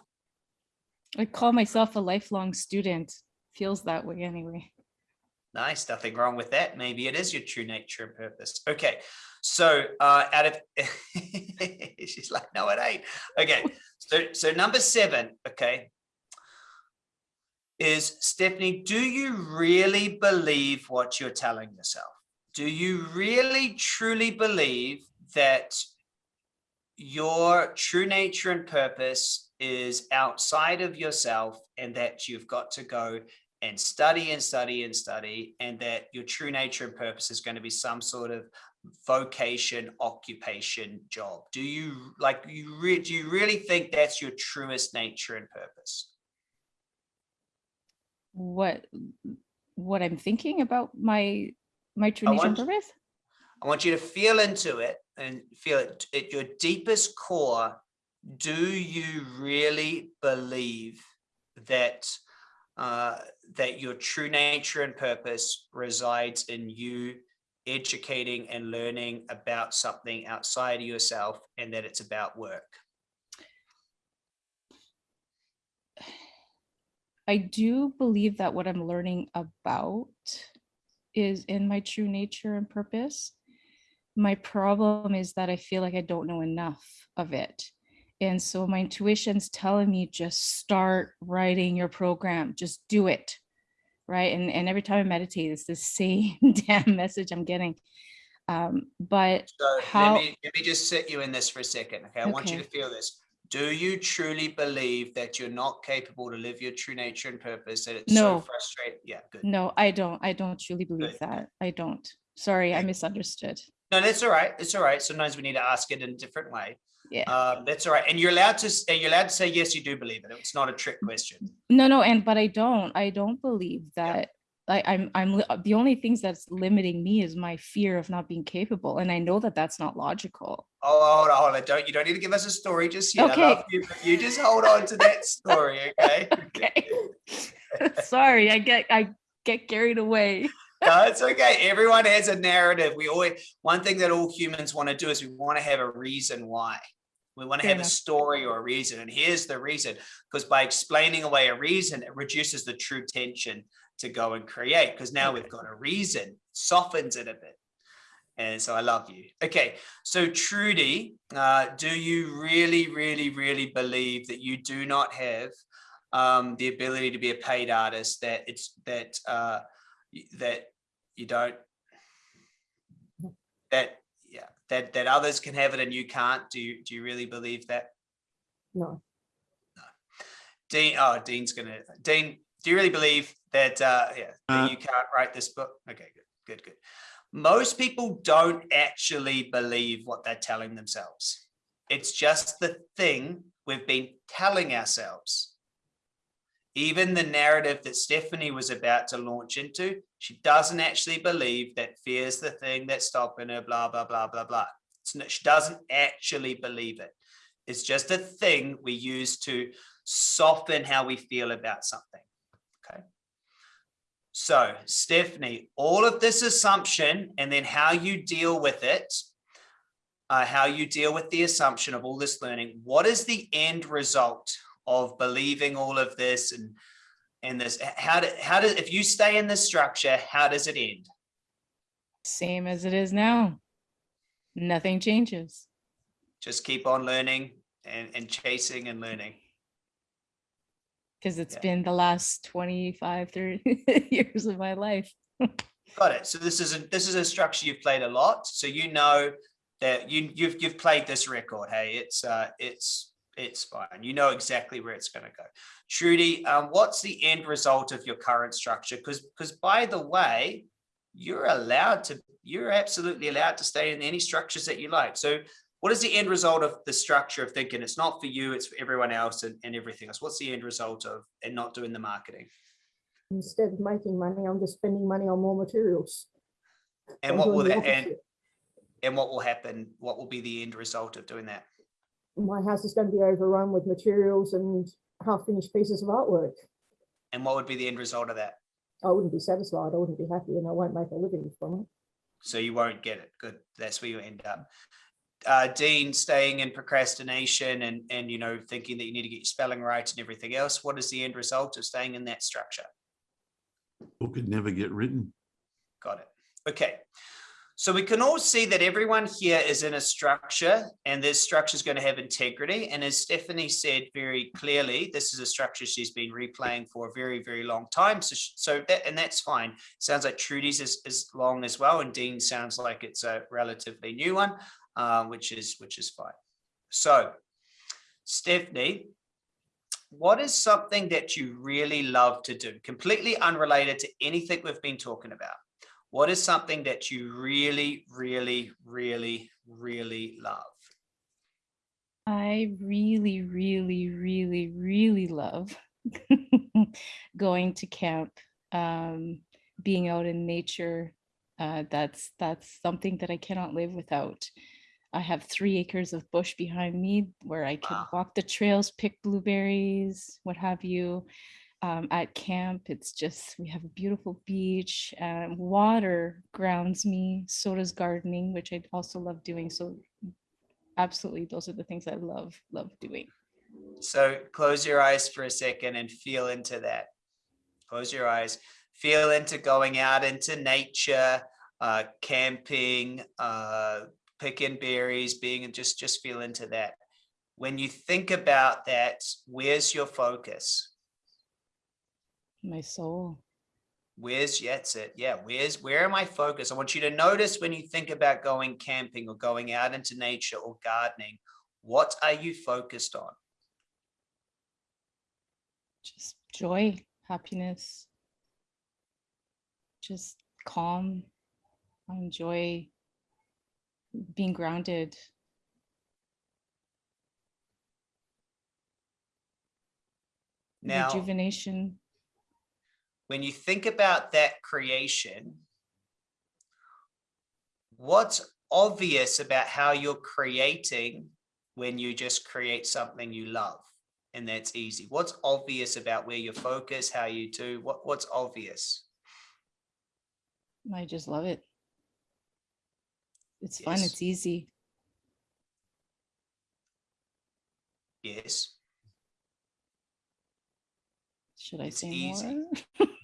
[SPEAKER 4] I call myself a lifelong student. Feels that way anyway.
[SPEAKER 1] Nice, nothing wrong with that. Maybe it is your true nature and purpose. Okay, so uh, out of she's like, no, it ain't. Okay, so so number seven, okay, is Stephanie. Do you really believe what you're telling yourself? Do you really truly believe that your true nature and purpose is outside of yourself and that you've got to go and study and study and study and that your true nature and purpose is going to be some sort of vocation occupation job do you like you re- do you really think that's your truest nature and purpose
[SPEAKER 4] What what I'm thinking about my my true nature and purpose?
[SPEAKER 1] I want you to feel into it and feel it at your deepest core. Do you really believe that uh, that your true nature and purpose resides in you educating and learning about something outside of yourself and that it's about work?
[SPEAKER 4] I do believe that what I'm learning about is in my true nature and purpose. My problem is that I feel like I don't know enough of it. And so my intuition's telling me just start writing your program, just do it. Right. And, and every time I meditate, it's the same damn message I'm getting. Um, but
[SPEAKER 1] So
[SPEAKER 4] How-
[SPEAKER 1] let me let me just sit you in this for a second. Okay, I want you to feel this. Do you truly believe that you're not capable to live your true nature and purpose? That it's
[SPEAKER 4] No.
[SPEAKER 1] so frustrating. Yeah, good.
[SPEAKER 4] no, I don't, I don't truly believe
[SPEAKER 1] Good.
[SPEAKER 4] that. I don't. Sorry, I misunderstood.
[SPEAKER 1] No, that's all right. It's all right. Sometimes we need to ask it in a different way.
[SPEAKER 4] Yeah.
[SPEAKER 1] Um, that's all right. And you're allowed to say you're allowed to say yes, you do believe it. It's not a trick question.
[SPEAKER 4] No, no, and but I don't, I don't believe that. I, I'm, I'm, the only things that's limiting me is my fear of not being capable, and I know that that's not logical.
[SPEAKER 1] Oh, hold on, hold on. Don't you don't need to give us a story just yet.
[SPEAKER 4] Okay.
[SPEAKER 1] you, you just hold on to that story, okay?
[SPEAKER 4] Okay. Sorry, I get, I get carried away.
[SPEAKER 1] No, it's okay. Everyone has a narrative. We always one thing that all humans want to do is we want to have a reason why. We want to have a story or a reason. And here's the reason. Because by explaining away a reason, it reduces the true tension to go and create. Because now we've got a reason, softens it a bit. And so I love you. Okay, so Trudy, uh, do you really, really, really believe that you do not have um, the ability to be a paid artist? That it's that uh, that you don't that yeah that that others can have it and you can't. Do you do you really believe that?
[SPEAKER 3] No, No.
[SPEAKER 1] Dean, oh, Dean's gonna, Dean, do you really believe that, uh, yeah, that
[SPEAKER 2] Uh,
[SPEAKER 1] you can't write this book? Okay, good, good, good. Most people don't actually believe what they're telling themselves. It's just the thing we've been telling ourselves. Even the narrative that Stephanie was about to launch into, she doesn't actually believe that fear is the thing that's stopping her, blah, blah, blah, blah, blah. Not, she doesn't actually believe it. It's just a thing we use to soften how we feel about something. Okay. So, Stephanie, all of this assumption and then how you deal with it, uh, how you deal with the assumption of all this learning, what is the end result of believing all of this and and this how do how does if you stay in this structure how does it end
[SPEAKER 4] Same as it is now. Nothing changes.
[SPEAKER 1] just keep on learning and, and chasing and learning
[SPEAKER 4] Because it's
[SPEAKER 1] Yeah.
[SPEAKER 4] been the last 25, 30 years of my life.
[SPEAKER 1] Got it. So this is a this is a structure you've played a lot. So you know that you you've you've played this record. Hey, it's uh it's it's fine. You know exactly where it's going to go. Trudy, um, what's the end result of your current structure? Because because by the way, you're allowed to you're absolutely allowed to stay in any structures that you like. So what is the end result of the structure of thinking it's not for you, it's for everyone else and, and everything else? What's the end result of and not doing the marketing?
[SPEAKER 3] instead of making money, I'm just spending money on more materials.
[SPEAKER 1] And
[SPEAKER 3] I'm
[SPEAKER 1] what will that and and what will happen? What will be the end result of doing that?
[SPEAKER 3] My house is going to be overrun with materials and half-finished pieces of artwork.
[SPEAKER 1] And what would be the end result of that?
[SPEAKER 3] I wouldn't be satisfied, I wouldn't be happy, and I won't make a living from it.
[SPEAKER 1] So you won't get it. Good. That's where you end up. Uh, Dean, staying in procrastination and and you know thinking that you need to get your spelling right and everything else. What is the end result of staying in that structure?
[SPEAKER 2] book could never get written.
[SPEAKER 1] Got it. Okay. So we can all see that everyone here is in a structure and this structure is going to have integrity. And as Stephanie said very clearly, this is a structure she's been replaying for a very, very long time. So, so that, and that's fine. Sounds like Trudy's is, is long as well. And Dean sounds like it's a relatively new one, uh, which is, which is fine. So Stephanie, what is something that you really love to do? Completely unrelated to anything we've been talking about. What is something that you really, really, really, really love?
[SPEAKER 4] I really, really, really, really love going to camp, um, being out in nature, Uh, that's that's something that I cannot live without. I have three acres of bush behind me where I can
[SPEAKER 1] Wow.
[SPEAKER 4] walk the trails, pick blueberries, what have you. Um, at camp, it's just we have a beautiful beach. And water grounds me. So does gardening, which I also love doing. So, absolutely, those are the things I love love doing.
[SPEAKER 1] So close your eyes for a second and feel into that. Close your eyes, feel into going out into nature, uh, camping, uh, picking berries, being and just just feel into that. When you think about that, where's your focus?
[SPEAKER 4] My soul.
[SPEAKER 1] Where's yeah, that's it. Yeah, where's where am I focused? I want you to notice when you think about going camping or going out into nature or gardening, what are you focused on?
[SPEAKER 4] just joy, happiness, just calm. I enjoy being grounded.
[SPEAKER 1] Now,
[SPEAKER 4] rejuvenation.
[SPEAKER 1] When you think about that creation, what's obvious about how you're creating when you just create something you love and that's easy? What's obvious about where you focus, how you do, what, what's obvious?
[SPEAKER 4] I just love it. It's fun. It's easy.
[SPEAKER 1] Yes,
[SPEAKER 4] Should I
[SPEAKER 1] It's
[SPEAKER 4] say
[SPEAKER 1] easy.
[SPEAKER 4] more?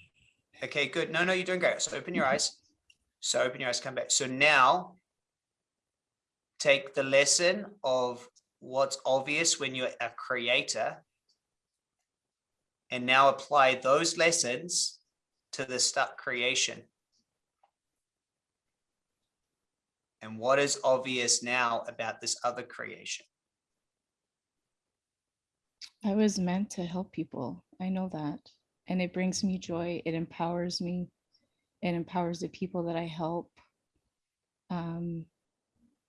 [SPEAKER 1] okay, good. No, no, you're doing great. So open your eyes. So open your eyes, come back. So now take the lesson of what's obvious when you're a creator and now apply those lessons to the stuck creation. And what is obvious now about this other creation?
[SPEAKER 4] I was meant to help people. I know that. And it brings me joy. It empowers me. It empowers the people that I help. Um,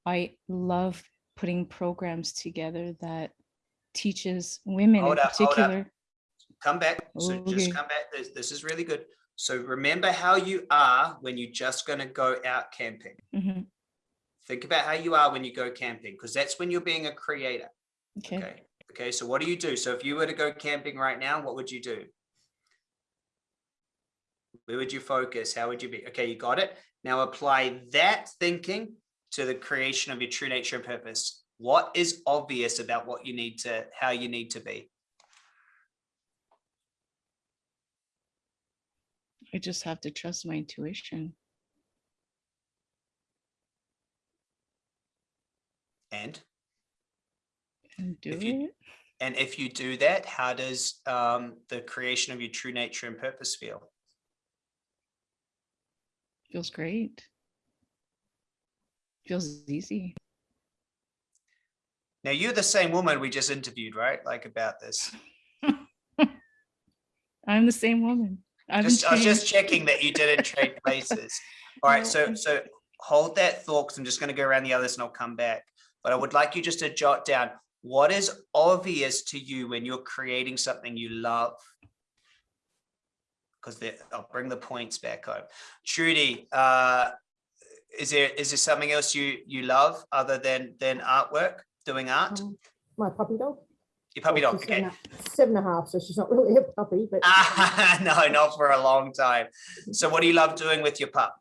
[SPEAKER 4] I love putting programs together that teaches women
[SPEAKER 1] Hold
[SPEAKER 4] in
[SPEAKER 1] up,
[SPEAKER 4] particular.
[SPEAKER 1] Come back. So
[SPEAKER 4] Okay.
[SPEAKER 1] just come back. This, this is really good. So remember how you are when you're just going to go out camping.
[SPEAKER 4] Mhm,
[SPEAKER 1] Think about how you are when you go camping, because that's when you're being a creator.
[SPEAKER 4] Okay.
[SPEAKER 1] Okay. Okay. So what do you do? So if you were to go camping right now, what would you do? Where would you focus? How would you be? Okay, you got it. Now apply that thinking to the creation of your true nature and purpose. What is obvious about what you need to, how you need to be?
[SPEAKER 4] I just have to trust my intuition.
[SPEAKER 1] And
[SPEAKER 4] and do
[SPEAKER 1] If you-
[SPEAKER 4] it.
[SPEAKER 1] And if you do that, how does um, the creation of your true nature and purpose feel?
[SPEAKER 4] Feels great. Feels easy.
[SPEAKER 1] Now, you're the same woman we just interviewed, right? Like about this.
[SPEAKER 4] I'm the same woman. I
[SPEAKER 1] Just, I was just checking that you didn't trade places. All right, so so hold that thought because I'm just going to go around the others and I'll come back. But I would like you just to jot down what is obvious to you when you're creating something you love. Because I'll bring the points back home. Trudy, uh, is there is there something else you you love other than than artwork, doing art?
[SPEAKER 3] Um, My puppy dog.
[SPEAKER 1] Your puppy
[SPEAKER 3] Well,
[SPEAKER 1] dog, okay.
[SPEAKER 3] seven Seven and a half, so she's not really a puppy, but
[SPEAKER 1] no, not for a long time. So what do you love doing with your pup?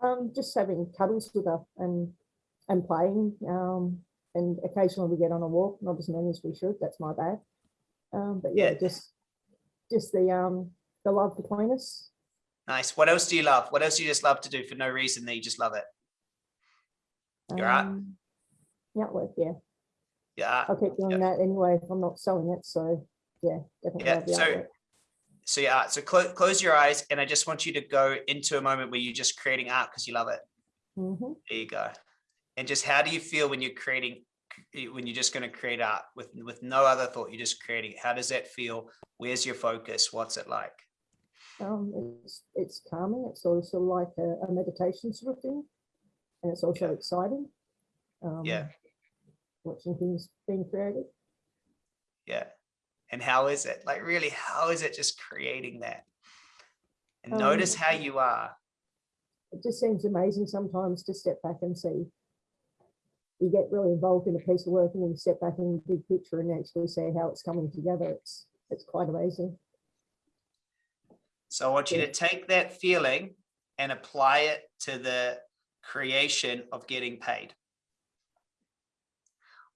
[SPEAKER 3] um, just having cuddles with her and, and playing. Um, and occasionally we get on a walk, not as many as we should, that's my bad. Um, but yeah,
[SPEAKER 1] Yeah.
[SPEAKER 3] just, just the, um, the love between us.
[SPEAKER 1] Nice. What else do you love? What else do you just love to do for no reason that you just love it? Your art?
[SPEAKER 3] Um, Yeah, well, yeah,
[SPEAKER 1] Yeah.
[SPEAKER 3] I'll keep doing that anyway if I'm not selling it, so yeah, definitely.
[SPEAKER 1] Yeah, so-. So yeah, so close close your eyes and I just want you to go into a moment where you're just creating art because you love it.
[SPEAKER 3] Mhm.
[SPEAKER 1] There you go. And just how do you feel when you're creating when you're just going to create art with with no other thought, you're just creating. How does that feel? Where's your focus? What's it like?
[SPEAKER 3] Um, it's, it's calming, it's also like a, a meditation sort of thing. And it's also
[SPEAKER 1] Yeah.
[SPEAKER 3] exciting. Um,
[SPEAKER 1] Yeah.
[SPEAKER 3] Watching things being created.
[SPEAKER 1] Yeah. And how is it? Like really, how is it just creating that? And
[SPEAKER 3] Um,
[SPEAKER 1] notice how you are.
[SPEAKER 3] it just seems amazing sometimes to step back and see. You get really involved in a piece of work and then you step back in the big picture and actually see how it's coming together. It's, it's quite amazing.
[SPEAKER 1] So I want you to take that feeling and apply it to the creation of getting paid.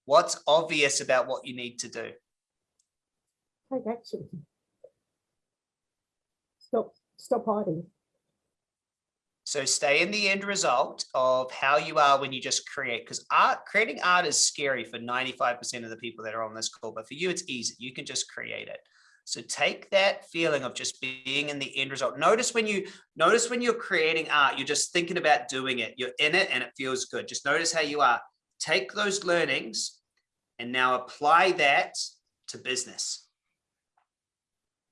[SPEAKER 1] What's obvious about what you need to do?
[SPEAKER 3] Take action. Stop, stop hiding.
[SPEAKER 1] So stay in the end result of how you are when you just create, because art, creating art is scary for 95% of the people that are on this call, but for you, it's easy. You can just create it. So take that feeling of just being in the end result. Notice when you notice when you're creating art, you're just thinking about doing it. You're in it and it feels good. Just notice how you are. Take those learnings and now apply that to business.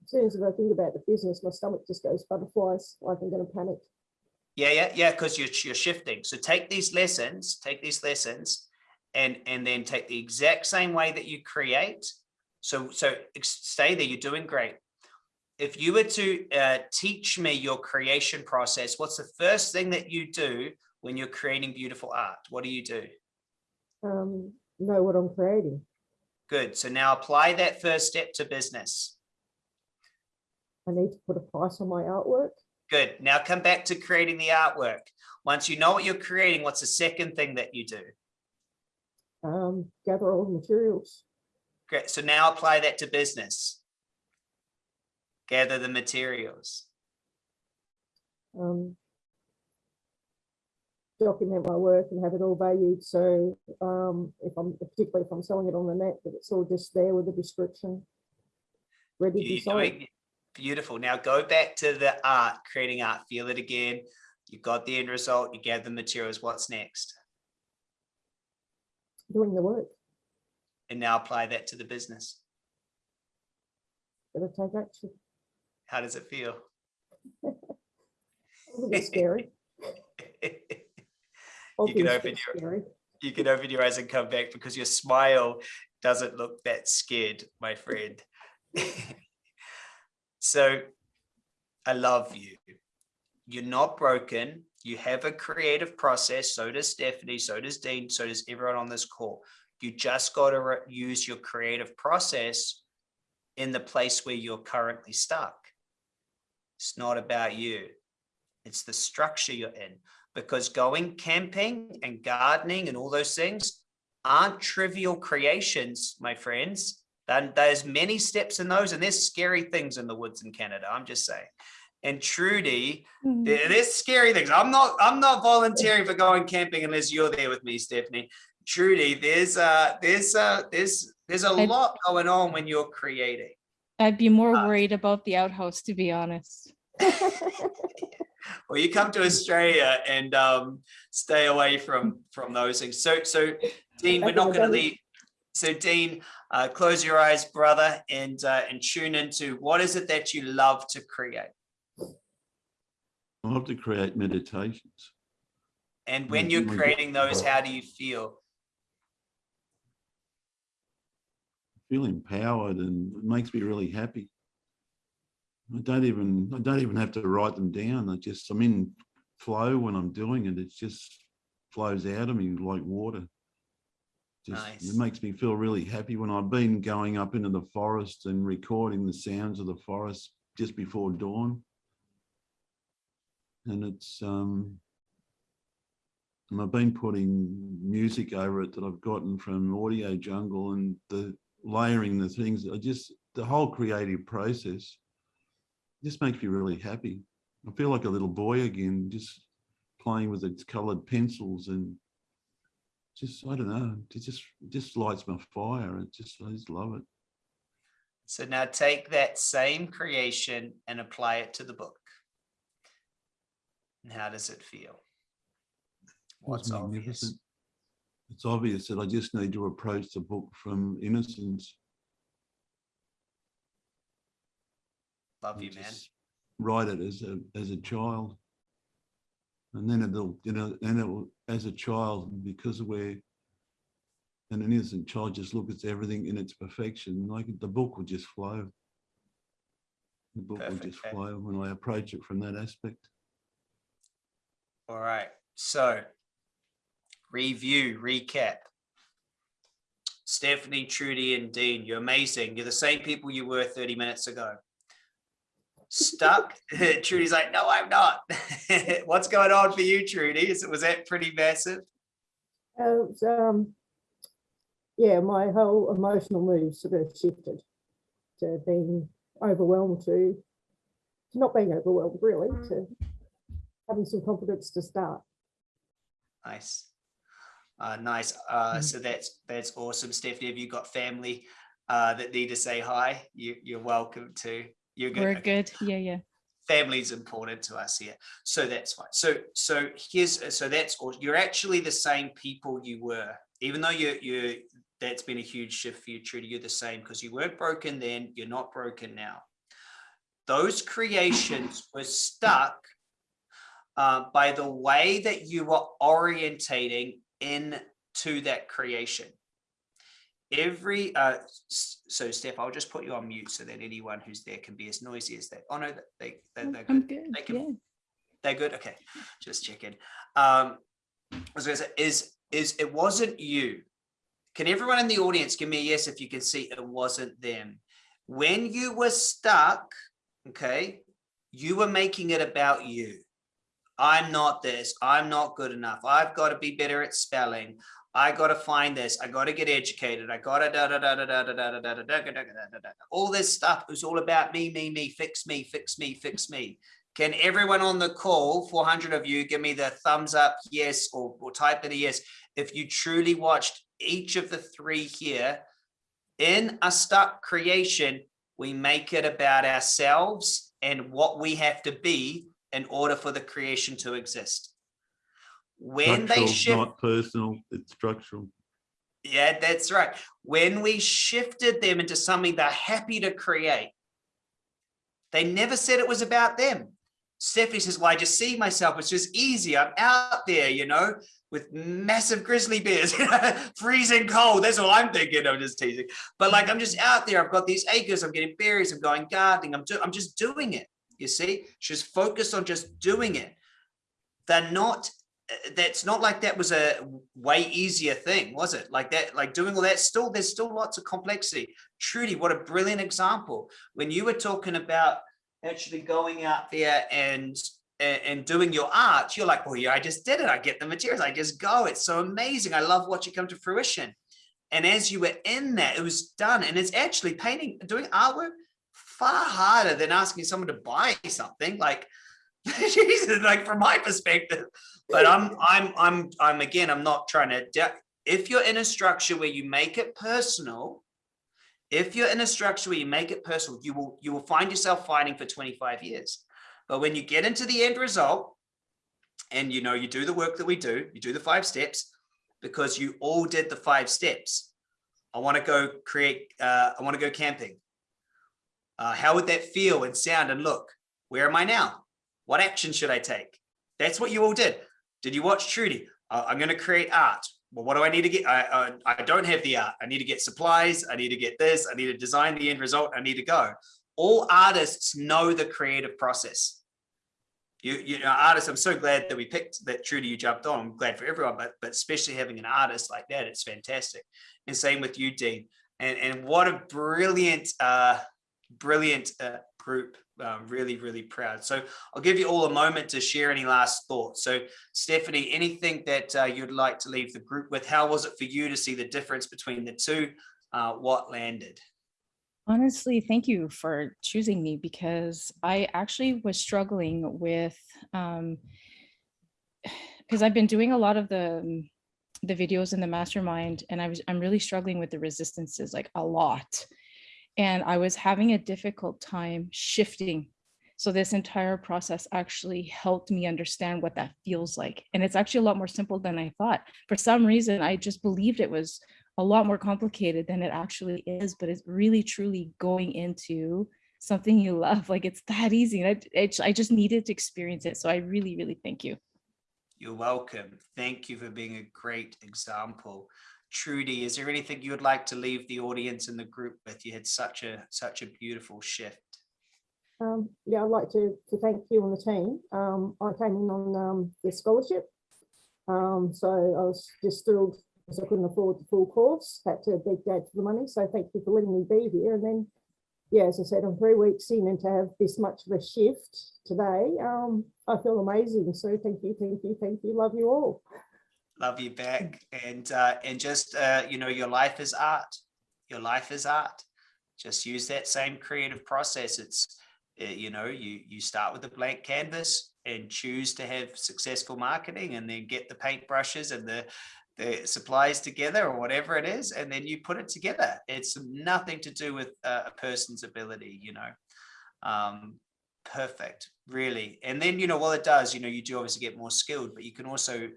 [SPEAKER 3] As soon as I think about the business, my stomach just goes butterflies, like I'm gonna panic.
[SPEAKER 1] Yeah, yeah, yeah, because you're, you're shifting. So take these lessons, take these lessons and, and then take the exact same way that you create. So, so stay there, you're doing great. If you were to uh, teach me your creation process, what's the first thing that you do when you're creating beautiful art? What do you do?
[SPEAKER 3] Um, know what I'm creating.
[SPEAKER 1] Good. So now apply that first step to business.
[SPEAKER 3] I need to put a price on my artwork.
[SPEAKER 1] Good. Now come back to creating the artwork. Once you know what you're creating, what's the second thing that you do?
[SPEAKER 3] Um, gather all the materials.
[SPEAKER 1] Great. So now apply that to business. Gather the materials.
[SPEAKER 3] Um, document my work and have it all valued. So um, if I'm particularly if I'm selling it on the net, that it's all just there with a description. Ready to be
[SPEAKER 1] You're
[SPEAKER 3] sold.
[SPEAKER 1] doing beautiful. Now go back to the art, creating art, feel it again. You got the end result, you gather the materials. What's next?
[SPEAKER 3] Doing the work.
[SPEAKER 1] And now apply that to the business.
[SPEAKER 3] Gotta take action.
[SPEAKER 1] How does it feel?
[SPEAKER 3] A little bit scary.
[SPEAKER 1] You can open your-
[SPEAKER 3] scary.
[SPEAKER 1] you can open your eyes and come back because your smile doesn't look that scared, my friend. so I love you. You're not broken. You have a creative process. So does Stephanie. So does Dean. So does everyone on this call. You just got to use your creative process in the place where you're currently stuck. It's not about you. It's the structure you're in because going camping and gardening and all those things aren't trivial creations, my friends. And there's many steps in those, and there's scary things in the woods in Canada. I'm just saying. And Trudy,
[SPEAKER 4] Mm.
[SPEAKER 1] there- there's scary things. I'm not. I'm not volunteering for going camping unless you're there with me, Stephanie. Trudy, there's uh, there's uh, there's there's a
[SPEAKER 4] I-
[SPEAKER 1] lot going on when you're creating.
[SPEAKER 4] I'd be more
[SPEAKER 1] Uh,
[SPEAKER 4] worried about the outhouse, to be honest.
[SPEAKER 1] Well, you come to Australia and um, stay away from from those things. So, so Dean, we're not going to leave. So, Dean, uh, close your eyes, brother, and uh, and tune into what is it that you love to create.
[SPEAKER 2] I love to create meditations.
[SPEAKER 1] And when you're
[SPEAKER 2] my God.
[SPEAKER 1] creating those, how do you feel?
[SPEAKER 2] Feel empowered and it makes me really happy. I don't even I don't even have to write them down. I just I'm in flow when I'm doing it. It just flows out of me like water. Just
[SPEAKER 1] Nice.
[SPEAKER 2] it makes me feel really happy when I've been going up into the forest and recording the sounds of the forest just before dawn. And it's um and I've been putting music over it that I've gotten from Audio Jungle and the layering the things. I just the whole creative process just makes me really happy. I feel like a little boy again, just playing with its coloured pencils and just I don't know. It just it just lights my fire. It just I just love it.
[SPEAKER 1] So now take that same creation and apply it to the book. And how does it feel? What's obvious?
[SPEAKER 2] It's obvious that I just need to approach the book from innocence.
[SPEAKER 1] Love you, man.
[SPEAKER 2] Write it as a as a child. And then it'll, you know, and it will, as a child, because we're an innocent child, just look at everything in its perfection. Like the book will just flow. The book will just flow when I approach it from that aspect.
[SPEAKER 1] All right, so review, recap. Stephanie, Trudy, and Dean, you're amazing. You're the same people you were 30 minutes ago. Stuck? Trudy's like, no, I'm not. What's going on for you, Trudy? Is it was that pretty massive?
[SPEAKER 3] Uh, um, yeah, my whole emotional mood sort of shifted to being overwhelmed to, to not being overwhelmed really, to having some confidence to start.
[SPEAKER 1] Nice. Uh, nice. Uh, so that's that's awesome, Stephanie. Have you got family uh, that need to say hi? You, you're welcome to. You're good.
[SPEAKER 4] We're good. Yeah, yeah.
[SPEAKER 1] Family is important to us here, so that's fine. So so here's so that's all. You're actually the same people you were, even though you you that's been a huge shift for you, Trudy. You're the same because you weren't broken then. You're not broken now. Those creations were stuck uh, by the way that you were orientating into that creation. Every, uh, so Steph, I'll just put you on mute so that anyone who's there can be as noisy as they, oh no, they, they, they're good.
[SPEAKER 4] good.
[SPEAKER 1] They can-
[SPEAKER 4] Yeah.
[SPEAKER 1] They're good, okay, just checking. Um, I was gonna say, is, is, it wasn't you. Can everyone in the audience give me a yes if you can see it wasn't them? When you were stuck, okay, you were making it about you. I'm not this, I'm not good enough, I've got to be better at spelling. I got to find this, I got to get educated, I got to da da da da da da da da da da da da da da. All this stuff is all about me, me, me, fix me, fix me, fix me. Can everyone on the call, 400 of you, give me the thumbs up, yes, or, or type in a yes, if you truly watched each of the three here. In a stuck creation, we make it about ourselves and what we have to be in order for the creation to exist. When they shift,
[SPEAKER 2] Not personal, it's structural.
[SPEAKER 1] yeah, that's right. When we shifted them into something they're happy to create, they never said it was about them. Stephanie says, well, I just see myself. It's just easy. I'm out there, you know, with massive grizzly bears, freezing cold. That's all I'm thinking. I'm just teasing. But like, I'm just out there. I've got these acres. I'm getting berries. I'm going gardening. I'm, I'm just doing it. You see, she's focused on just doing it. They're not that's not like that was a way easier thing, was it? Like that, like doing all that still, there's still lots of complexity. Trudy, what a brilliant example. When you were talking about actually going out there and and, doing your art, you're like, well, yeah, I just did it. I get the materials. I just go. It's so amazing. I love watching come to fruition. And as you were in that, it was done. And it's actually painting, doing artwork far harder than asking someone to buy something. Like, Jesus, like from my perspective, but I'm, I'm, I'm, I'm again, I'm not trying to, if you're in a structure where you make it personal, if you're in a structure where you make it personal, you will, you will find yourself fighting for 25 years. But when you get into the end result and you know, you do the work that we do, you do the five steps because you all did the five steps. I want to go create, uh, I want to go camping. Uh, how would that feel and sound and look? Where am I now? What action should I take? That's what you all did. Did you watch Trudy? Uh, I'm going to create art. Well, what do I need to get? I, I, I don't have the art. I need to get supplies. I need to get this. I need to design the end result. I need to go. All artists know the creative process. You, you know, artists, I'm so glad that we picked that Trudy, you jumped on. I'm glad for everyone, but, but especially having an artist like that, it's fantastic. And same with you, Dean. And, and what a brilliant, uh, brilliant uh, group. Um, really, really proud. So I'll give you all a moment to share any last thoughts. So Stephanie, anything that uh, you'd like to leave the group with? How was it for you to see the difference between the two? Uh, what landed?
[SPEAKER 4] Honestly, thank you for choosing me because I actually was struggling with um because I've been doing a lot of the um, the videos in the mastermind and I was I'm really struggling with the resistances like a lot. And I was having a difficult time shifting. So this entire process actually helped me understand what that feels like. And it's actually a lot more simple than I thought. For some reason, I just believed it was a lot more complicated than it actually is, but it's really truly going into something you love. Like it's that easy. And I, it, I just needed to experience it. So I really, really thank you.
[SPEAKER 1] You're welcome. Thank you for being a great example. Trudy, is there anything you would like to leave the audience and the group with? You had such a such a beautiful shift.
[SPEAKER 3] Um, yeah, I'd like to, to thank you and the team. Um, I came in on um, the scholarship. Um, so I was just thrilled because I couldn't afford the full course, had to beg dad for the money. So thank you for letting me be here. And then, yeah, as I said, I'm three weeks in and to have this much of a shift today, um, I feel amazing. So thank you, thank you, thank you. Love you all.
[SPEAKER 1] Love you back. And, uh, and just, uh, you know, your life is art. Your life is art. Just use that same creative process. It's, uh, you know, you, you start with a blank canvas and choose to have successful marketing and then get the paintbrushes and the, the supplies together or whatever it is, and then you put it together. It's nothing to do with uh, a person's ability, you know. Um, perfect, really. And then, you know, well, it does, you know, you do obviously get more skilled, but you can also,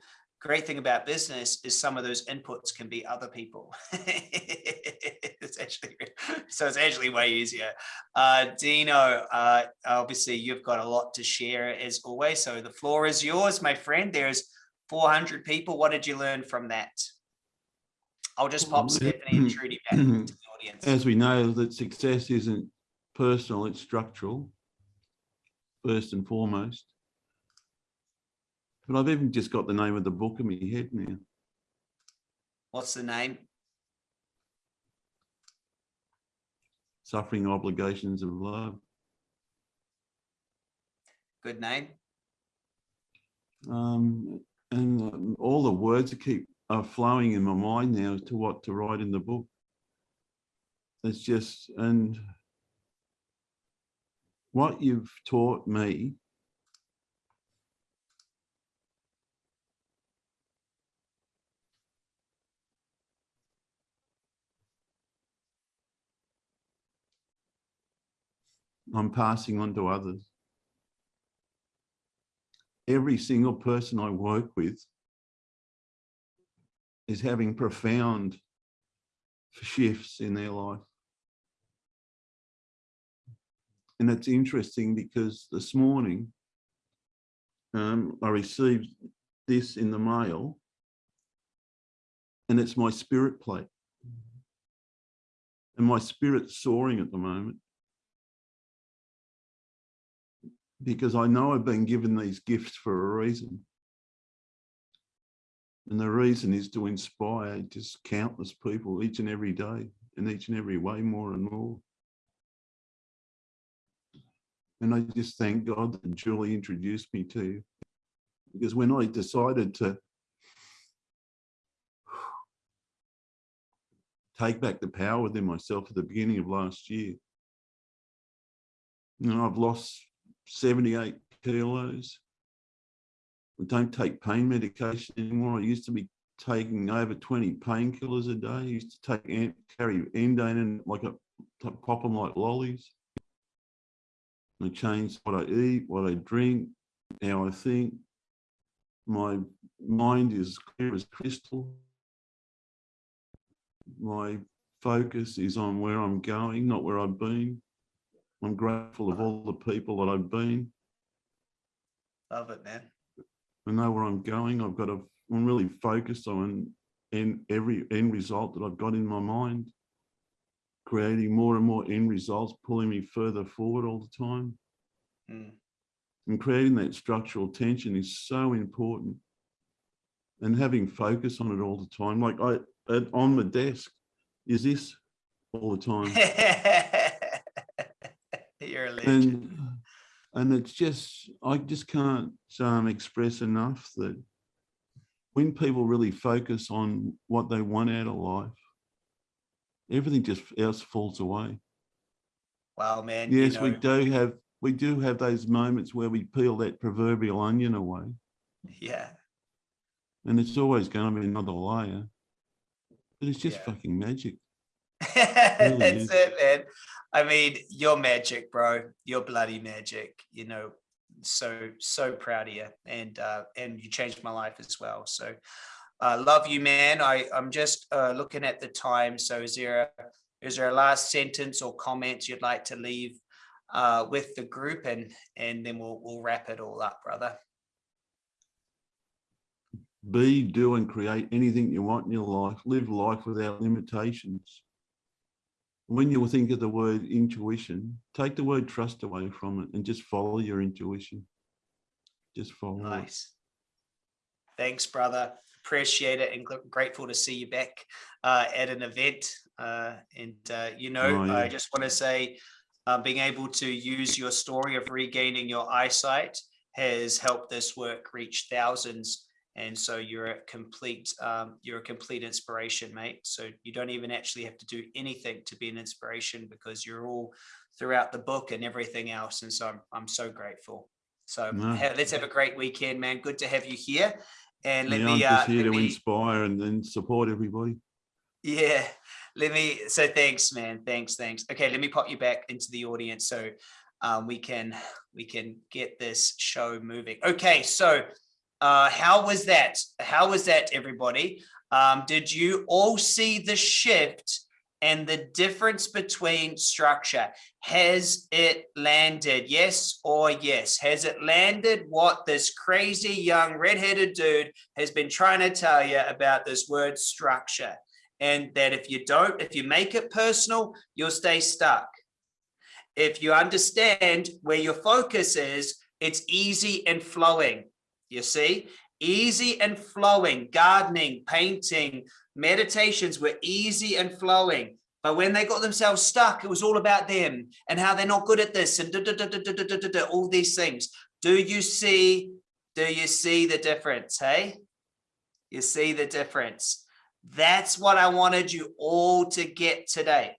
[SPEAKER 1] great thing about business is some of those inputs can be other people. it's actually, so it's actually way easier. Uh, Dino, uh, obviously you've got a lot to share as always. So the floor is yours, my friend. There's 400 people. What did you learn from that? I'll just pop Stephanie and Trudy back into the audience.
[SPEAKER 2] As we know that success isn't personal, it's structural, first and foremost. But I've even just got the name of the book in my head now.
[SPEAKER 1] What's the name?
[SPEAKER 2] Suffering Obligations of Love.
[SPEAKER 1] Good name.
[SPEAKER 2] Um, and um, all the words keep are flowing in my mind now as to what to write in the book. It's just, and what you've taught me I'm passing on to others. Every single person I work with is having profound shifts in their life. And it's interesting because this morning um, I received this in the mail and it's my spirit plate. And my spirit's soaring at the moment. Because I know I've been given these gifts for a reason. And the reason is to inspire just countless people each and every day, in each and every way, more and more. And I just thank God that Julie introduced me to you. Because when I decided to take back the power within myself at the beginning of last year, you know, I've lost 78 kilos. I don't take pain medication anymore. I used to be taking over 20 painkillers a day. I used to take carry endane and like a pop them like lollies. I changed what I eat, what I drink, how I think. My mind is clear as crystal. My focus is on where I'm going, not where I've been. I'm grateful of all the people that I've been.
[SPEAKER 1] Love it, man.
[SPEAKER 2] I know where I'm going. I've got to, I'm really focused on in every end result that I've got in my mind, creating more and more end results, pulling me further forward all the time.
[SPEAKER 1] Mm.
[SPEAKER 2] And creating that structural tension is so important. And having focus on it all the time, like I, on the desk, is this all the time.
[SPEAKER 1] You're a legend.
[SPEAKER 2] and and it's just i just can't um, express enough that when people really focus on what they want out of life everything just else falls away
[SPEAKER 1] Wow, man.
[SPEAKER 2] yes
[SPEAKER 1] you
[SPEAKER 2] we do have we do have those moments where we peel that proverbial onion away
[SPEAKER 1] Yeah.
[SPEAKER 2] and it's always going to be another layer but it's just
[SPEAKER 1] Yeah.
[SPEAKER 2] fucking magic
[SPEAKER 1] That's
[SPEAKER 2] is.
[SPEAKER 1] it, man. I mean, you're magic, bro. You're bloody magic. You know, so so proud of you, and uh, and you changed my life as well. So, uh, love you, man. I I'm just uh, looking at the time. So, is there a is there a last sentence or comments you'd like to leave uh, with the group, and and then we'll we'll wrap it all up, brother.
[SPEAKER 2] be do and create anything you want in your life live life without limitations when you think of the word intuition, take the word trust away from it and just follow your intuition. Just follow it.
[SPEAKER 1] Nice. Thanks, brother. Appreciate it and grateful to see you back uh, at an event. Uh, and uh, you know,
[SPEAKER 2] Oh,
[SPEAKER 1] I just want to say, uh, being able to use your story of regaining your eyesight has helped this work reach thousands. And so you're a complete, um, you're a complete inspiration, mate. So you don't even actually have to do anything to be an inspiration because you're all throughout the book and everything else. And so I'm, I'm so grateful. So
[SPEAKER 2] No.
[SPEAKER 1] ha- let's have a great weekend, man. Good to have you here. And let
[SPEAKER 2] Yeah,
[SPEAKER 1] me,
[SPEAKER 2] I'm
[SPEAKER 1] uh,
[SPEAKER 2] here
[SPEAKER 1] let
[SPEAKER 2] to
[SPEAKER 1] me,
[SPEAKER 2] inspire and, and support everybody.
[SPEAKER 1] yeah, let me, so thanks, man. Thanks, thanks. Okay, let me pop you back into the audience so um, we can, we can get this show moving. Okay, so uh, how was that? How was that, everybody? Um, did you all see the shift and the difference between structure? Has it landed? Yes or yes? Has it landed what this crazy young redheaded dude has been trying to tell you about this word structure? And that if you don't, if you make it personal, you'll stay stuck. If you understand where your focus is, it's easy and flowing you see? Easy and flowing, gardening, painting, meditations were easy and flowing. But when they got themselves stuck, it was all about them and how they're not good at this and da, da, da, all these things. Do you see? Do you see the difference? Hey, you see the difference. That's what I wanted you all to get today.